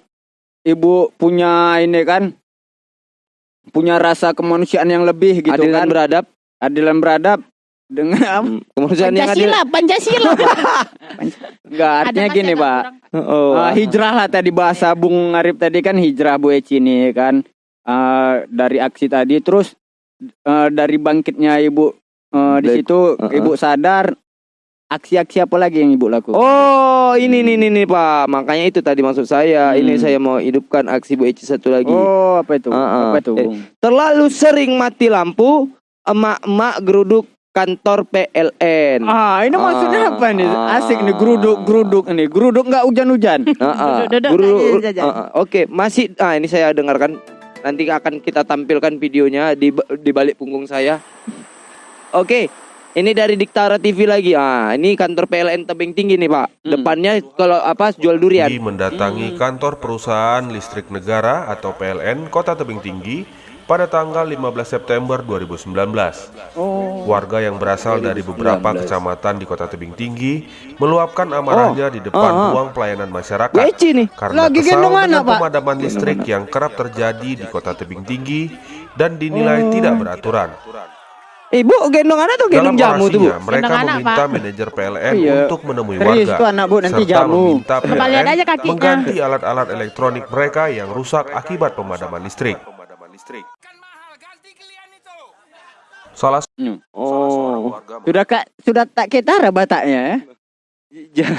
ibu punya ini kan, punya rasa kemanusiaan yang lebih gitu adil dan kan, beradab. adilan beradab dengan Hmm, Kemanusiaan yang adil. Pancasila, Pancasila. enggak artinya gini pak. Oh. Ah, hijrah lah tadi bahasa Bung Arif tadi kan hijrah Bu Eci nih kan Ah, dari aksi tadi terus eh, dari bangkitnya ibu eh, di situ Uh-uh. ibu sadar aksi-aksi apa lagi yang ibu lakukan Oh, ini nih nih nih Pak. Makanya itu tadi maksud saya. Hmm. Ini saya mau hidupkan aksi Bu Eci satu lagi. oh apa itu Uh-uh. apa itu Eh, Bung? Terlalu sering mati lampu, emak-emak geruduk kantor PLN. Ah, ini maksudnya Ah, apa nih? ah. Asik nih geruduk, geruduk nih. Geruduk nggak hujan-hujan. Ah, ah. Jajan. ah, ah. Oke, masih ah ini saya dengarkan. Nanti akan kita tampilkan videonya di di balik punggung saya. Oke. Ini dari Diktara TV lagi. Ah, ini kantor PLN Tebing Tinggi nih, Pak. Hmm. Depannya kalau apa jual durian. Di mendatangi kantor perusahaan listrik negara atau PLN Kota Tebing Tinggi pada tanggal 15 September 2019. Warga yang berasal dari beberapa 2019. kecamatan di Kota Tebing Tinggi meluapkan amarahnya di depan ah. ruang pelayanan masyarakat nih. karena Lagi kesal gendong dengan anak, Pak. pemadaman listrik yang kerap terjadi di Kota Tebing Tinggi dan dinilai tidak beraturan. Ibu gendong anak tuh Dalam gendong jamu tuh, Bu. mereka Gendong anak, meminta Pak. manajer PLN Iya. untuk menemui Serius warga tuh anak, Bu, nanti serta jamu. meminta PLN aja kakinya. mengganti alat-alat elektronik mereka yang rusak akibat pemadaman listrik. Salah Hmm. Oh. warga Sudah kak, sudah tak ketara bataknya ya. Ja-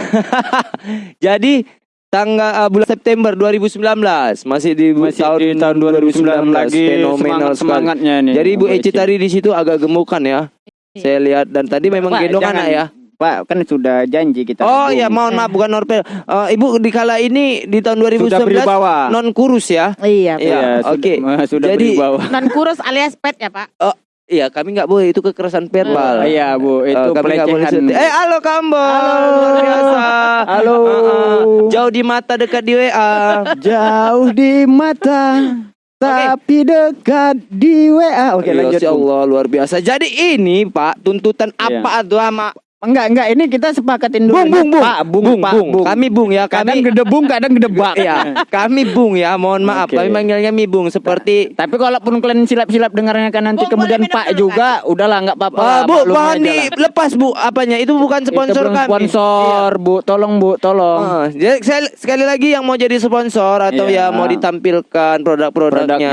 Jadi tanggal uh, bulan September 2019 masih di Masih tahun, di tahun 2019 lagi fenomenal semangat semangatnya nih. Jadi Bu Eci Eci. tadi di situ agak gemukan ya. Saya lihat dan tadi memang Pak, gendong jangan- anak ya. Pak kan sudah janji kita. Oh ya mohon maaf bukan Norpel. Eh, Ibu di kala ini di tahun Sudah 2019 berwibawa. non kurus ya. Iya, Pak. Iya, sudah- oke. Sudah Jadi- berwibawa. Non kurus alias pet ya, Pak. Iya kami nggak boleh itu kekerasan verbal. Iya Bu, Eh, itu kami nggak boleh pelecehan. setia. Eh halo Kambo. Halo. Luar biasa. Halo. Ah, ah. Jauh di mata dekat di WA. Jauh di mata, tapi dekat di WA. Oke Ya, lanjut. Masya Bung. Allah luar biasa. Jadi ini Pak tuntutan Iya. apa tuh sama Enggak, enggak. Ini kita sepakatin dulu. Bung Bung Bung. Pak, Bung, Bung, Pak, Bung. Bung. Kami Bung ya. kadang Kami gedebung, kadang gedebak. ya, kami Bung ya. Mohon maaf Oke. kami manggilnya Mi Bung seperti Tapi kalaupun kalian silap-silap dengarnya kan nanti Bung, kemudian boleh minum Pak dulu, juga, udahlah nggak apa-apa. Lah, Bu, mohon aja lah. dilepas Bu apanya? Itu bukan sponsor Itu kami. Sponsor, Bu. Tolong, Bu, tolong. Ah, jadi sekali, sekali lagi yang mau jadi sponsor atau Iya. ya mau ditampilkan produk-produknya, Produknya,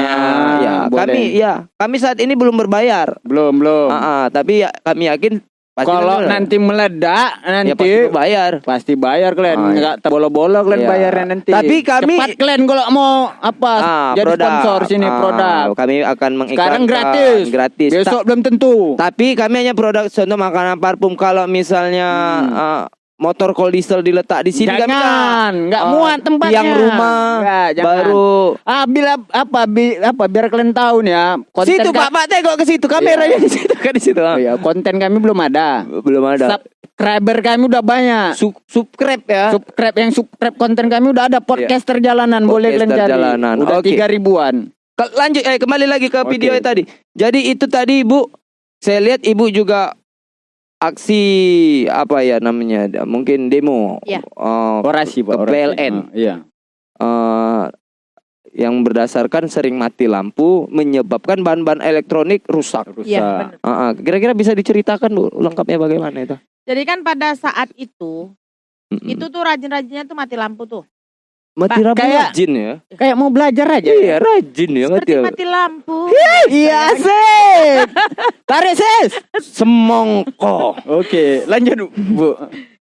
ya boleh. kami ya kami saat ini belum berbayar, Belum, belum. Ah, ah, tapi ya, kami yakin Kalau nanti- nanti meledak, nanti ya pasti bayar. pasti bayar kalian Ah, iya. nggak bolo-bolo kalian Iya. bayarnya nanti Tapi kami- cepat kalian kalau mau apa Ah, jadi produk. sponsor sini Ah, produk Kami akan mengiklankan sekarang gratis gratis. Ta- besok belum tentu tapi kami hanya produk contoh makanan parfum kalau misalnya Hmm. ah, motor cold diesel diletak di sini. Jangan, nggak Eh, muat tempatnya. Tiang rumah Nggak, jangan. baru Ah, bila apa bi, apa biar kalian tahu nih ya. Konten situ Pak, Pak tengok ke situ kameranya di situ kan di situ. Oh, iya, konten kami belum ada. Belum ada. Subscriber kami udah banyak. Su- subscribe ya. Subscribe yang subscribe konten kami udah ada podcaster jalanan boleh kalian cari. jalanan, Udah oke. tiga ribuan. Lanjut eh kembali lagi ke Oke. video tadi. Jadi itu tadi Ibu saya lihat Ibu juga aksi apa ya namanya? Mungkin demo. Iya. Eh, Orasi pak. Ke orasi. PLN. Ah, iya. eh, yang berdasarkan sering mati lampu menyebabkan bahan-bahan elektronik rusak. Rusak. Iya, benar. Ah, ah. Kira-kira bisa diceritakan Bu lengkapnya bagaimana itu? Jadi kan pada saat itu, Mm-mm. itu tuh rajin-rajinnya tuh mati lampu tuh. Mati lampu kayak- rajin ya. Kayak mau belajar aja. Iya, rajin ya mati. Seperti mati lampu. Iya sih. Tarik sis. Semongko. Oke, lanjut bu.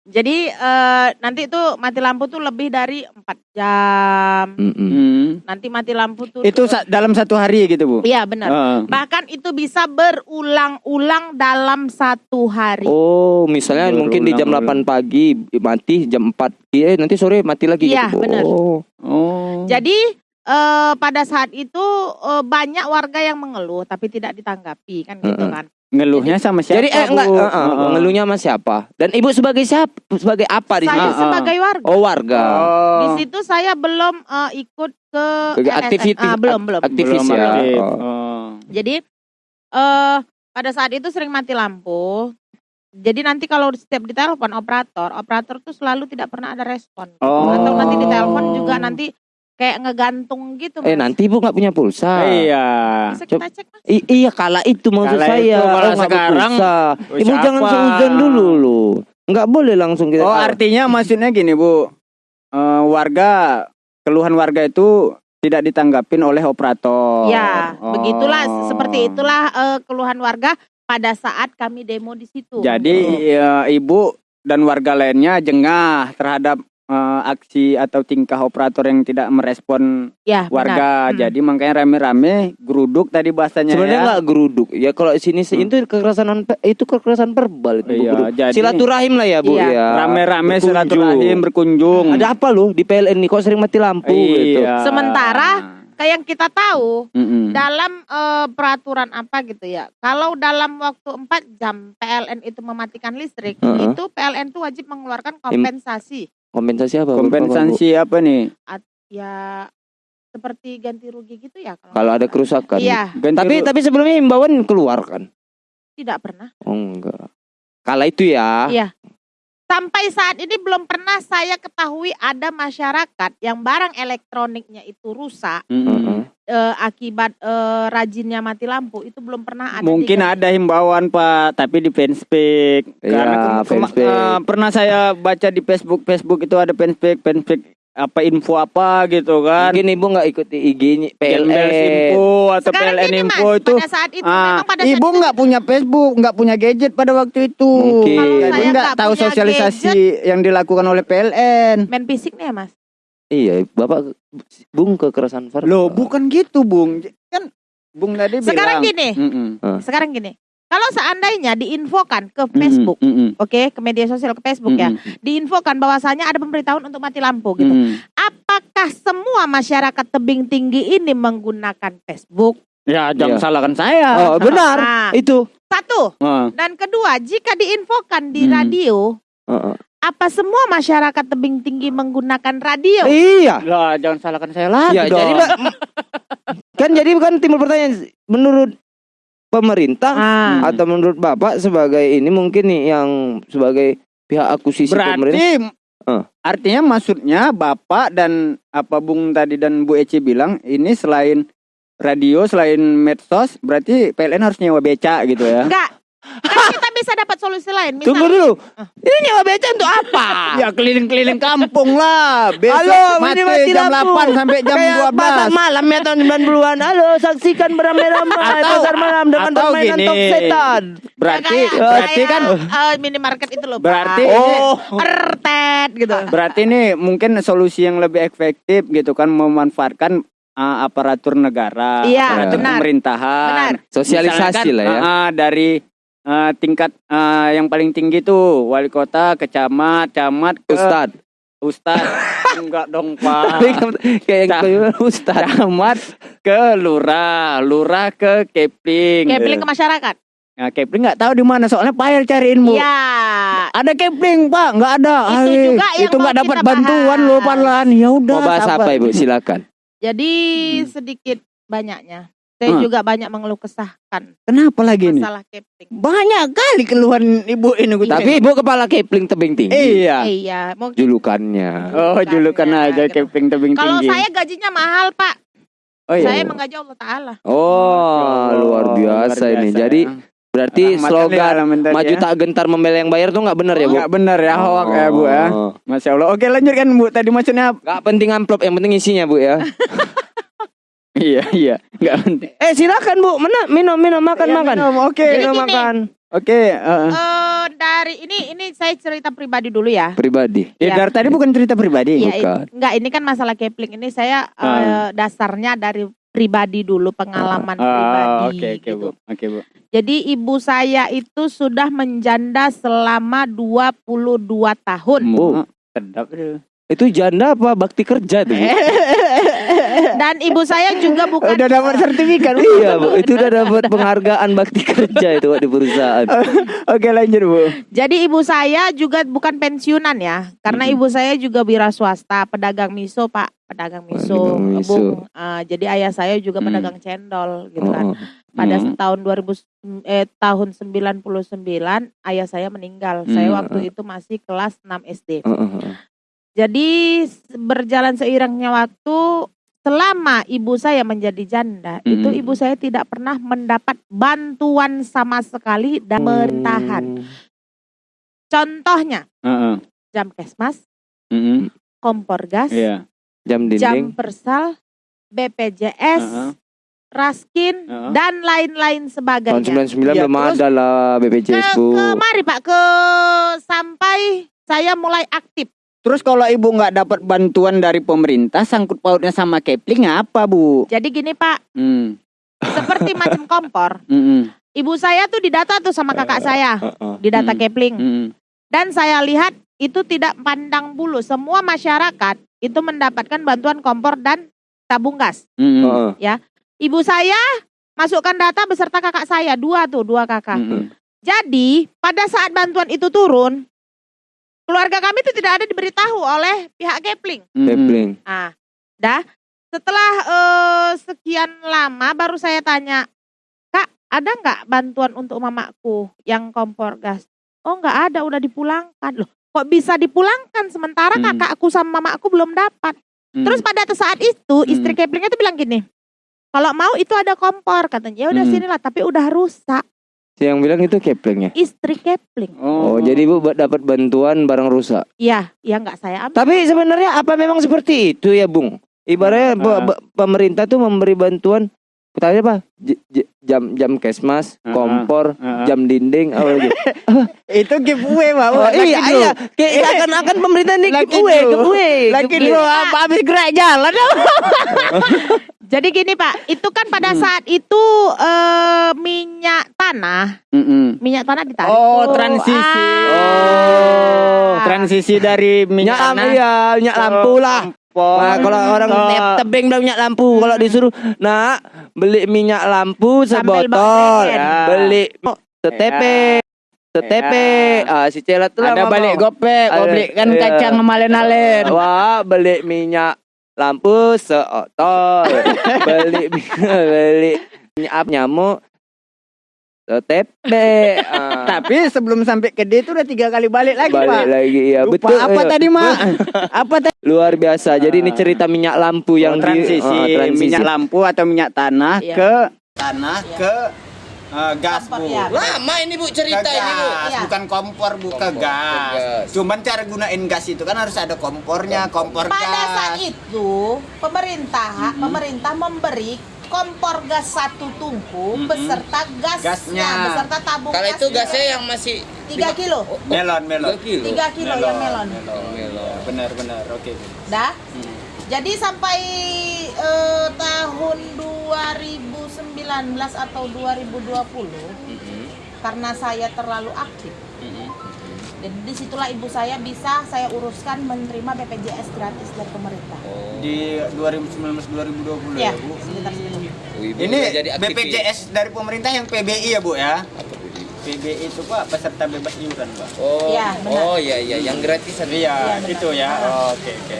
Jadi eh, nanti tuh mati lampu tuh lebih dari empat jam. Mm-mm. Hmm. Nanti mati lampu tuh. Itu sa- dalam satu hari gitu bu. Iya benar. Ah. Bahkan itu bisa berulang-ulang dalam satu hari. Oh, misalnya mungkin di jam 8 pagi mati, jam 4 eh nanti sore mati lagi Iya, gitu. Bu. benar. Oh. Oh. Jadi eh, pada saat itu eh, banyak warga yang mengeluh tapi tidak ditanggapi kan gitu Mm-mm. kan. Ngeluhnya sama siapa? Jadi eh enggak uh, uh, Heeh. mengeluhnya sama siapa? Dan Ibu sebagai siapa? Sebagai apa di Saya sini? Ah. sebagai warga. Oh, warga. Oh. Di situ saya belum eh, ikut ke Ke LSM. aktiviti Ah, belum belum. aktivis Belum ya. aktif. Oh. Oh. Jadi eh pada saat itu sering mati lampu. Jadi nanti kalau setiap ditelepon operator, operator tuh selalu tidak pernah ada respon. Oh. Atau nanti ditelepon juga nanti kayak ngegantung gitu. Eh Mas. nanti Ibu nggak punya pulsa. Iya. Bisa kita cek mas. I- iya kala itu maksud Kala saya. itu, kalau Oh, nggak sekarang, berpulsa. oh, Ibu jangan siapa? seuzon dulu loh. Nggak boleh langsung kita. Oh artinya maksudnya gini bu, Eh, warga keluhan warga itu tidak ditanggapin oleh operator. Ya, Oh. begitulah seperti itulah eh, keluhan warga pada saat kami demo di situ. Jadi ya, ibu dan warga lainnya jengah terhadap eh, aksi atau tingkah operator yang tidak merespon ya, benar. warga. Hmm. Jadi makanya rame-rame geruduk tadi bahasanya Sebenarnya ya. nggak geruduk. Ya kalau di sini sih itu kekerasan itu kekerasan verbal itu. Iya, Geruduk. jadi- Silaturahim lah ya Bu Iya. ya. Rame-rame silaturahim berkunjung. Ada apa loh di PLN nih kok sering mati lampu gitu. Iya. Sementara Kayak yang kita tahu Mm-mm. dalam eh, peraturan apa gitu ya. Kalau dalam waktu 4 jam PLN itu mematikan listrik, Heeh. itu PLN tuh wajib mengeluarkan kompensasi. Kompensasi apa? Kompensasi apa nih? Ya seperti ganti rugi gitu ya kalau Kalau ada kerusakan. Iya, Ganti Tapi tapi sebelumnya himbauan keluar kan? tidak pernah. Oh enggak. Kala itu ya. Iya. Sampai saat ini belum pernah saya ketahui ada masyarakat yang barang elektroniknya itu rusak Mm-mm. Heeh. Eh, akibat eh, rajinnya mati lampu itu belum pernah ada. Mungkin diganti. ada himbauan Pak, tapi di fanspage. Iya, Karena fanspage. eh, pernah saya baca di Facebook, Facebook itu ada fanspage, fanspage apa info apa gitu kan. Mungkin ibu nggak ikuti Gembel PLN. info atau Sekarang PLN info Mas, itu. pada saat itu Ah, memang pada saat ibu nggak punya Facebook, nggak punya gadget pada waktu itu. Mungkin. Kalau Jadi saya nggak tahu sosialisasi yang dilakukan oleh PLN. main fisik nih ya mas. Iya, Bapak Bung kekerasan verbal. Loh, bukan gitu, Bung. Kan Bung tadi Sekarang bilang. gini, Mm-mm. sekarang gini. Kalau seandainya diinfokan ke Facebook, oke, ke media sosial ke Facebook ya, mm-mm, diinfokan bahwasanya ada pemberitahuan untuk mati lampu gitu. mm-mm. Apakah semua masyarakat tebing tinggi ini menggunakan Facebook? Ya, jangan Iya. salahkan saya. Oh, benar. Nah, Itu. satu. Ah. Dan kedua, jika diinfokan di Hmm. radio, Heeh. Apa semua masyarakat tebing tinggi menggunakan radio? Iya. Lah, jangan salahkan saya lagi Ya, dong. jadi Mbak, kan jadi kan timbul pertanyaan menurut pemerintah Ah. atau menurut Bapak sebagai ini mungkin nih yang sebagai pihak akuisisi pemerintah. Berarti Eh. artinya maksudnya Bapak dan apa Bung tadi dan Bu Eci bilang ini selain radio, selain medsos, berarti PLN harus nyewa beca gitu ya. Enggak. Bisa dapat solusi lain. Misal, Tunggu dulu. Ini nyewa beca untuk apa? Ya keliling-keliling kampung lah. Besok Halo, mati ini mati jam lampu. 8 sampai jam Kayak 12. pasar malam ya tahun 90-an. Halo, saksikan beramai-ramai pasar malam dengan atau permainan gini. tok setan. Berarti kayak- berarti kayak, kan eh, minimarket itu loh. Pak. berarti Oh, Ertet gitu. berarti ini mungkin solusi yang lebih efektif gitu kan memanfaatkan uh, aparatur negara, Iya, aparatur benar. pemerintahan. Benar. sosialisasi Misalkan, lah ya. uh, uh, dari eh, tingkat eh, yang paling tinggi tuh wali kota, kecamat, camat, ke Ustad. Ustad. Enggak dong, Pak. kayak yang Ustad. Camat ke lurah, lurah ke Kepling. Kepling ke masyarakat. Nah, Kepling nggak tahu di mana soalnya payah cariin bu. Iya. Ada Kepling pak, nggak ada. Itu Hai, juga yang itu nggak dapat bantuan bahas. loh Palan. Ya udah. Mau bahas sabar. apa Ibu? Silakan. Jadi Hmm. sedikit banyaknya. Saya Hmm. juga banyak mengeluh kesahkan Kenapa lagi nih? masalah Kepling. Banyak kali keluhan ibu ini. gue Tapi Ibu kepala Kepling tebing tinggi. iya. Iya, mau Julukannya. Oh julukan aja gitu. Kepling tebing Kalau tinggi. saya gajinya mahal, Pak. oh, iya. Saya menggaji Allah Taala. Oh, luar biasa Luar ini. biasa. Jadi berarti Rahmatan slogan tadi maju ya. tak gentar membela yang bayar tuh nggak benar ya, Bu? Nggak benar ya hoak ya bu ya. Oh. Masya Allah. Oke lanjutkan bu. Tadi maksudnya? Nggak penting amplop, yang penting isinya, Bu ya. iya iya. Nggak penting. eh, silakan, Bu. Mana minum minum makan Iya, makan. minum, Oke. Jadi Minum gini. makan. Oke. eh. Eh dari ini ini saya cerita pribadi dulu ya. Pribadi. Ya, Iya. dari tadi bukan cerita pribadi. Iya, Bukan. ini- enggak ini kan masalah Kepling ini saya eh, Ah. dasarnya dari pribadi dulu pengalaman Ah, pribadi. Oke oke gitu. bu. Oke bu. Jadi ibu saya itu sudah menjanda selama 22 tahun. Oh, Sedap tuh. itu janda apa bakti kerja tuh? Dan ibu saya juga bukan Udah dapat sertifikat. Iya, Bu. Itu udah dapat penghargaan bakti kerja itu Pak, di perusahaan. Oke lanjut bu. Jadi ibu saya juga bukan pensiunan ya, karena ibu saya juga wira swasta, pedagang miso pak, pedagang miso, Pedagang miso. Bung. Ah, jadi ayah saya juga Mm. pedagang cendol gitu kan. Oh, Pada Hmm. tahun 2000 eh tahun 99 ayah saya meninggal. Saya Hmm. waktu itu masih kelas 6 SD. oh, oh, oh. Jadi berjalan seiringnya waktu selama ibu saya menjadi janda, Hmm. itu ibu saya tidak pernah mendapat bantuan sama sekali dari pemerintahan. Contohnya Heeh. jam kesmas, Mm-mm. kompor gas, Iya. Jam jam dinding. persal, BPJS, Heeh. raskin Heeh. dan lain-lain Tahun sebagainya. 99 Iya, belum terus- ada lah BPJS, Ke, Bu. ke mari Pak ke sampai saya mulai aktif. Terus kalau ibu nggak dapat bantuan dari pemerintah, sangkut pautnya sama Kepling apa bu? Jadi gini Pak, Hmm. seperti macam kompor. Mm-mm. Ibu saya tuh didata tuh sama kakak saya, Heeh. didata Hmm. Kepling. Mm-mm. Dan saya lihat itu tidak pandang bulu. Semua masyarakat itu mendapatkan bantuan kompor dan tabung gas. Mm-mm. Heeh. Ibu saya masukkan data beserta kakak saya, dua tuh, dua kakak. Mm-mm. Jadi pada saat bantuan itu turun, keluarga kami itu tidak ada diberitahu oleh pihak Kepling. Kepling. Ah, dah. Setelah eh, sekian lama baru saya tanya, Kak, ada nggak bantuan untuk mamaku yang kompor gas? Oh nggak ada, udah dipulangkan loh. Kok bisa dipulangkan sementara Hmm. kakakku sama mamaku belum dapat? Mm. Terus pada saat itu istri Hmm. Keplingnya tuh bilang gini, kalau mau itu ada kompor katanya. Ya udah Hmm. sinilah, tapi udah rusak. Yang bilang itu Kepling ya. Istri Kepling. Oh, jadi Ibu dapat bantuan barang rusak. Iya, ya nggak saya ambil. Tapi sebenarnya apa memang seperti itu ya, Bung? Ibaratnya Ah. pe- pemerintah tuh memberi bantuan Tanya apa? J- j- jam jam kesmas, Ah, kompor, ah, ah. jam dinding, apa lagi? itu giveaway pak. Oh, iya, dulu. iya. Kayak seakan-akan pemerintah ini Laki giveaway, giveaway. Lagi apa habis gerak jalan Jadi gini Pak, itu kan pada Hmm. saat itu eh, minyak tanah, Mm-mm. minyak tanah ditarik. Oh, tuh. transisi. Oh, Ah. Transisi dari Minyak minyak tanah iya, minyak lampu lah. Kompor. Nah, kalau orang ke- tep tebing bilang minyak lampu, kalau disuruh, nak beli minyak lampu sebotol. Ya. beli setepe, setepe. Ah, si celat tuh lah ada balik gopek, beli kan iya. kacang ngemalen-alen. Wah, beli minyak lampu seotol. beli beli minyak nyamuk setepe. Ah, Tapi sebelum sampai ke D itu udah tiga kali balik lagi balik pak. lagi ya Lupa betul apa iya. tadi mak? apa tadi? luar biasa jadi ini cerita minyak lampu yang Oh, transisi, di, ah, transisi. minyak lampu atau minyak tanah Iya. ke tanah ke eh, gas Kompor, bu. ya. lama ini bu Ke cerita ini bu gas, Iya. bukan kompor bu ke Kompor, ke gas. gas. Cuman cara gunain gas itu kan harus ada kompornya, kompor Pada saat gas. itu pemerintah pemerintah memberi kompor gas satu tungku Mm-mm. beserta gasnya, Gasnya. beserta tabung Kalau itu gasnya. yang masih 3 kilo. Melon, melon. 3 kilo. 3 kilo yang melon. Benar, benar. Oke. Dah. Hmm. Jadi sampai eh, tahun 2019 atau 2020 karena saya terlalu aktif. Jadi di situlah ibu saya bisa saya uruskan menerima BPJS gratis dari pemerintah. Di 2019-2020 Ya, ya, Bu. sekitar segitu. Oh, ibu Ini jadi aktivis. BPJS dari pemerintah yang PBI ya, Bu ya. PBI itu Pak peserta bebas iuran, Pak. Oh, Iya, benar. oh iya iya yang gratisan. Iya, benar. itu ya. Oh, Oke, oke.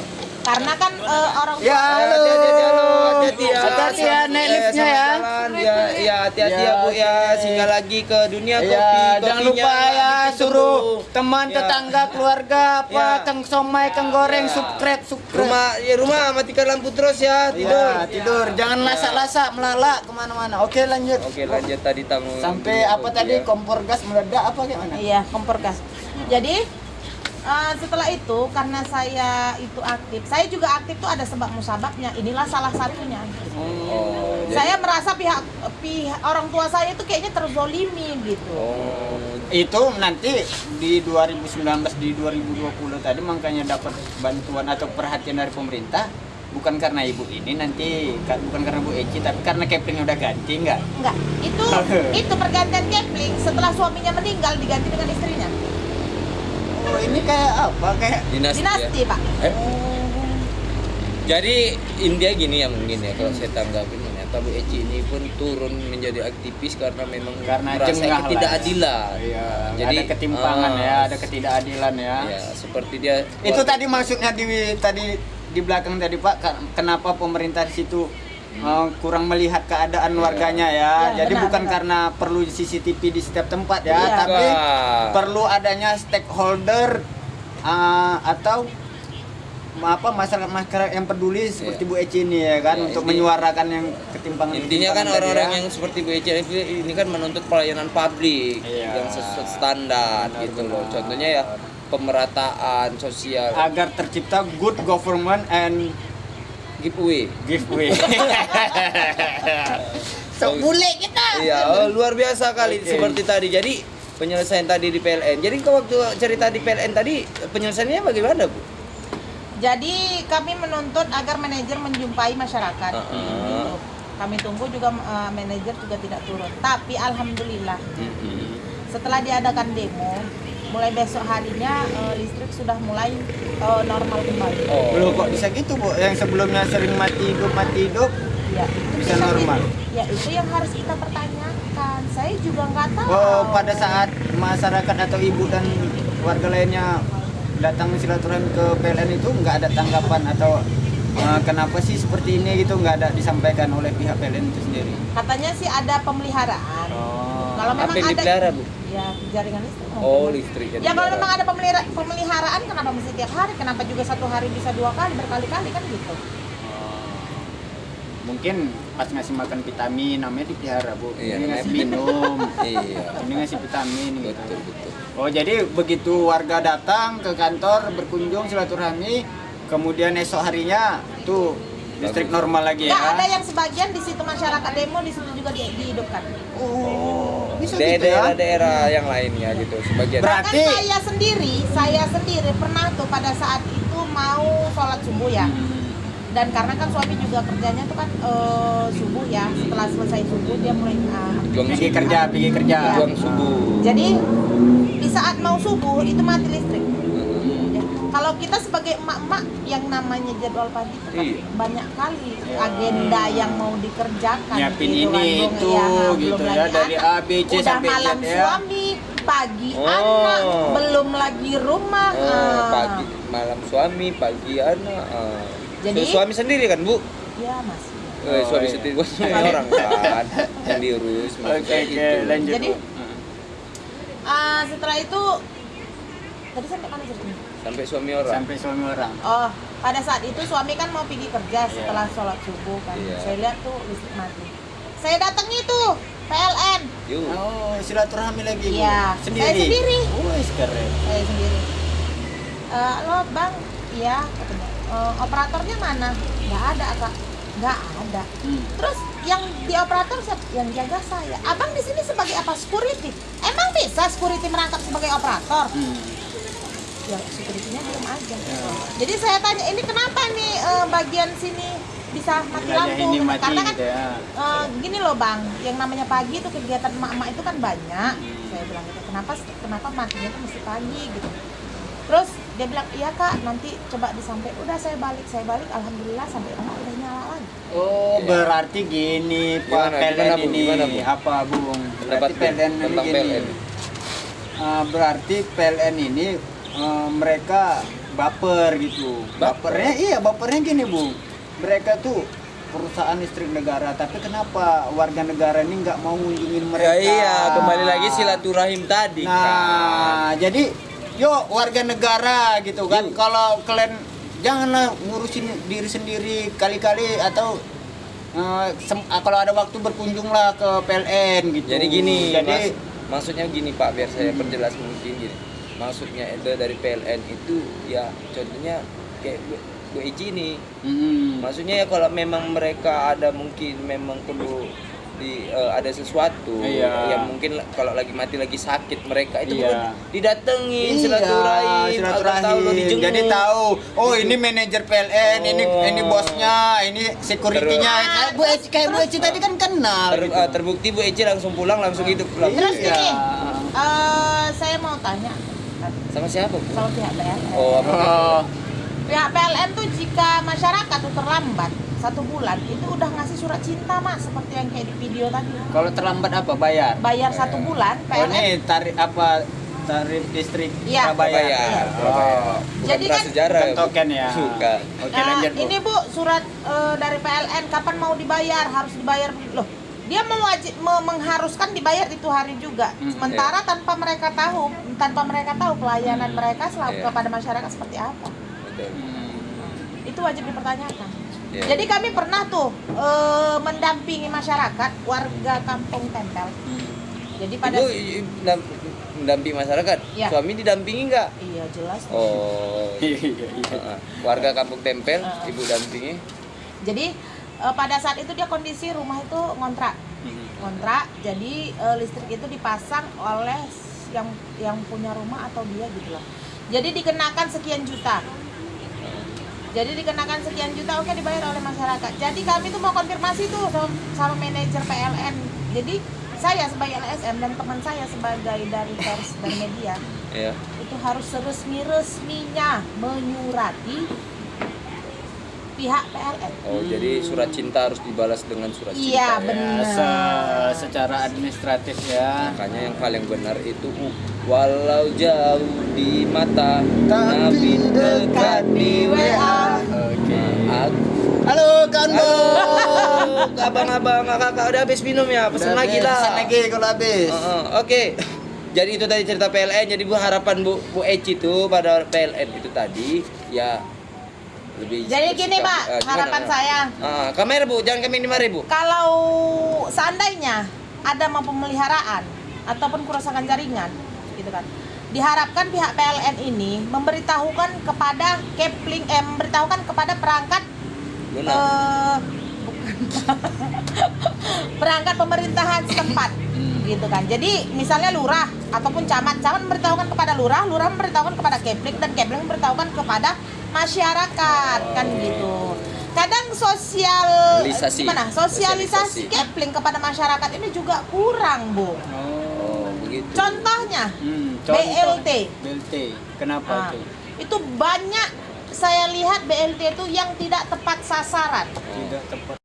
Karena kan eh, orang tua Ya, halo. Hati-hati, halo, hati-hati ya. Hati-hati ya, naik liftnya ya. Ya, ya hati-hati Ya, ya, Bu ya. oke. Singgah lagi ke dunia kopi. Ya, jangan kopinya lupa ya suruh teman, Ya. tetangga, keluarga apa, Ya. keng somai, keng goreng, Ya. subscribe, subscribe. Rumah ya rumah matikan lampu terus ya, tidur. Ya, tidur. Jangan lasak-lasak, melalak ke mana-mana. Oke, lanjut. Oke, lanjut tadi tamu. Sampai apa kopi tadi ya. kompor gas meledak apa kayak mana? Iya, kompor gas. Jadi eh, setelah itu karena saya itu aktif, saya juga aktif tuh ada sebab musababnya. Inilah salah satunya. Oh, jadi- Saya merasa pihak pihak orang tua saya itu kayaknya terzolimi gitu. Oh, Itu nanti di 2019 di 2020 tadi makanya dapat bantuan atau perhatian dari pemerintah bukan karena ibu ini nanti ka- bukan karena Bu Eci tapi karena Kepling udah ganti enggak? Enggak, itu itu pergantian Kepling setelah suaminya meninggal diganti dengan istrinya. Oh, ini kayak apa? Kayak dinasti, Dinasti, ya. Pak. Eh? Jadi India gini ya mungkin ya kalau saya tanggapin ternyata Bu Eci ini pun turun menjadi aktivis karena memang karena merasa lah. ketidakadilan. Iya, Jadi ada ketimpangan ah, ya, ada ketidakadilan ya. Ya, seperti dia Itu tadi maksudnya di tadi di belakang tadi Pak, kenapa pemerintah di situ uh, kurang melihat keadaan warganya ya. Ya, Jadi benar, bukan benar. karena perlu CCTV di setiap tempat ya, Iya. tapi Enggak. perlu adanya stakeholder uh, atau apa masyarakat masyarakat yang peduli seperti Bu Eci ini ya kan Ya, untuk inti- menyuarakan yang ketimpangan Intinya kan orang-orang ya. yang seperti Bu Eci ini kan menuntut pelayanan publik Iya. yang sesuai standar Benar, gitu loh. benar. Contohnya ya pemerataan sosial agar tercipta good government and giveaway. giveaway. so, bule kita. Iya, oh, luar biasa kali Oke. seperti tadi. Jadi penyelesaian tadi di PLN. Jadi kalau waktu cerita di PLN tadi penyelesaiannya bagaimana, Bu? Jadi kami menuntut agar manajer menjumpai masyarakat. Uh-uh. Gitu. Kami tunggu juga eh, manajer juga tidak turun. Tapi alhamdulillah setelah diadakan demo, mulai besok harinya eh, listrik sudah mulai eh, normal kembali. Oh. Loh kok bisa gitu, Bu? Yang sebelumnya sering mati hidup mati hidup Ya, itu Bisa kita- normal? Ya itu yang harus kita pertanyakan. Saya juga nggak tahu. Oh, pada saat masyarakat atau ibu dan warga lainnya datang silaturahmi ke PLN itu nggak ada tanggapan atau uh, kenapa sih seperti ini gitu nggak ada disampaikan oleh pihak PLN itu sendiri. Katanya sih ada pemeliharaan. Oh. Kalau Apa memang yang ada dipelihara, Bu? Ya jaringan listrik. Oh, listrik Ya kalau memang ada pemelihara, pemeliharaan kenapa mesti tiap hari? Kenapa juga satu hari bisa dua kali berkali-kali kan gitu? Mungkin pas ngasih makan vitamin namanya dipelihara bu. Iya, ini ngasih minum. Iya. ini ngasih vitamin gitu. Betul, betul. Oh jadi begitu warga datang ke kantor berkunjung silaturahmi, kemudian esok harinya tuh listrik Bagus. normal lagi ya. Nggak ada yang sebagian di situ masyarakat demo di situ juga di- dihidupkan. Oh, bisa Dari gitu ya. daerah-daerah yang lainnya gitu sebagian. Berat- Bahkan Berarti- saya sendiri, saya sendiri pernah tuh pada saat itu mau sholat subuh ya. Dan karena kan suami juga kerjanya tuh kan eh, subuh ya. Setelah selesai subuh dia mulai Juang Pergi kerja, pergi kerja. Juang subuh. Jadi di saat mau subuh itu mati listrik. Kalau kita sebagai emak-emak yang namanya jadwal pagi itu kan Iya. banyak kali agenda yang mau dikerjakan. Nyiapin gitu kan, ini, Bung. itu, Ya, gitu ya, dari. A, B, C Udah sampai Z malam ya. suami, pagi Oh. anak, belum lagi rumah. Oh, ah. pagi malam suami, pagi anak. ah. Jadi- Su- suami sendiri kan, Bu? Ya mas. Eh, suami iya. sendiri suami orang kan yang diurus Oke, maksudnya oke, gitu. lanjut. Jadi- Bu. Ah, setelah itu tadi sampai mana ceritanya? Sampai suami orang. Sampai suami orang. Oh, pada saat itu suami kan mau pergi kerja setelah sholat subuh kan. Iya. Saya lihat tuh listrik mati. Saya datangi tuh PLN. Yuk. Oh, silaturahmi lagi. Iya, Sendiri. saya sendiri. Wih, keren. Saya sendiri. Eh, lo bang, iya katanya. "Eh, operatornya mana? Nggak ada kak. Nggak ada. Hmm. Terus yang di operator siapa? Yang jaga saya. Abang di sini sebagai apa? Security. Emang bisa security merangkap sebagai operator? Hmm. Ya security-nya belum aja. Jadi saya tanya ini kenapa nih eh, bagian sini bisa mati Wilayah lampu? ini mati Karena kan gitu ya. eh, gini loh bang, yang namanya pagi itu kegiatan emak-emak itu kan banyak. Saya bilang gitu kenapa kenapa matinya tuh mesti pagi gitu terus dia bilang iya kak nanti coba disampai udah saya balik saya balik alhamdulillah sampai rumah udah nyala lagi Oh, berarti gini Pak PLN ini Gimana, Bu? apa, Bung? Berarti PLN ini gini. PLN. Ah, berarti PLN ini eh, mereka baper gitu. Baper? Bapernya iya, bapernya gini, Bung. Mereka tuh perusahaan listrik negara, tapi kenapa warga negara ini nggak mau ngunjungin Ya mereka? iya, kembali lagi silaturahim tadi kan. Nah, jadi yuk warga negara gitu kan. Yuk. Kalau kalian janganlah ngurusin diri sendiri kali-kali atau ah, kalau ada waktu berkunjunglah ke PLN gitu. Jadi gini, Jadi Mas, maksudnya gini Pak, biar saya perjelas mungkin gini. Maksudnya itu dari PLN itu ya contohnya kayak Ici ini. mm, Maksudnya ya kalau memang mereka ada mungkin memang perlu di eh, ada sesuatu Iya. yang mungkin kalau lagi mati lagi sakit mereka itu Iya. didatengin Iya, silaturahim tahu lo dijenguk. Jadi tahu, oh ini manajer PLN, ini Oh. ini bosnya, ini security-nya. Kayak Bu Eci, kayak Bu Eci tadi kan kenal. Ter- gitu. eh, terbukti Bu Eci langsung pulang langsung gitu pulang. terus Iya. gini eh, saya mau tanya Sama siapa Bu? sama pihak PLN Oh, apa? Oh, pihak PLN tuh jika masyarakat tuh terlambat satu bulan itu udah ngasih surat cinta mas seperti yang kayak di video tadi kalau terlambat apa bayar? bayar satu bulan Oh PLN ini tarif apa tarif listrik Iya. Surabaya. Surabaya. Iya. Oh. Bukan Jadi kan- prasejarah Bukan Bu. token ya. Suka. Oke Nah, lanjut Bu. ini bu surat eh, dari PLN kapan mau dibayar harus dibayar loh dia mewajib me- mengharuskan dibayar itu hari juga Hmm, sementara tanpa mereka tahu tanpa mereka tahu pelayanan mereka selalu Iya. kepada masyarakat seperti apa Betul. Hmm. itu wajib dipertanyakan Iya. jadi kami pernah tuh eh, mendampingi masyarakat warga kampung tempel jadi pada mendampingi masyarakat. Iya. Suami didampingi nggak? iya jelas Oh. Iya, iya. Heeh. Warga kampung tempel, Heeh. ibu dampingi. jadi eh, pada saat itu dia kondisi rumah itu ngontrak. Kontrak jadi eh, listrik itu dipasang oleh yang yang punya rumah atau dia gitu loh. Jadi dikenakan sekian juta. Jadi dikenakan sekian juta oke dibayar oleh masyarakat. Jadi kami tuh mau konfirmasi tuh sama, sama manajer PLN jadi saya sebagai LSM dan teman saya sebagai dari pers dan media Ya. itu harus resmi-resminya menyurati pihak PLN Oh, jadi surat cinta harus dibalas dengan surat Iya, cinta. ya. benar. Ya, se- secara administratif ya. Makanya yang paling benar itu uh, walau jauh di mata Tapi dekat di WA. Oke. Aku Halo Halo, abang-abang, kakak udah habis minum ya? Pesan lagi lah. Pesan lagi kalau habis. Heeh, Oke. Jadi itu tadi cerita PLN. Jadi Bu harapan Bu Bu Eci itu pada PLN itu tadi ya lebih Jadi gini Pak, gimana, harapan gimana? saya Ah, kamera Bu, jangan kami ini mari Bu. kalau seandainya ada mau pemeliharaan ataupun kerusakan jaringan gitu kan diharapkan pihak PLN ini memberitahukan kepada Kepling eh memberitahukan kepada perangkat Luna. eh, bukan perangkat pemerintahan setempat gitu kan jadi misalnya lurah ataupun camat camat memberitahukan kepada lurah lurah memberitahukan kepada Kepling dan Kepling memberitahukan kepada masyarakat kan gitu kadang sosial Sosialisasi. gimana Sosialisasi. sosialisasi Kepling kepada masyarakat ini juga kurang bu Oh, begitu. contohnya Hmm, BLT. BLT. Kenapa Nah, itu? itu banyak saya lihat BLT itu yang tidak tepat sasaran Tidak tepat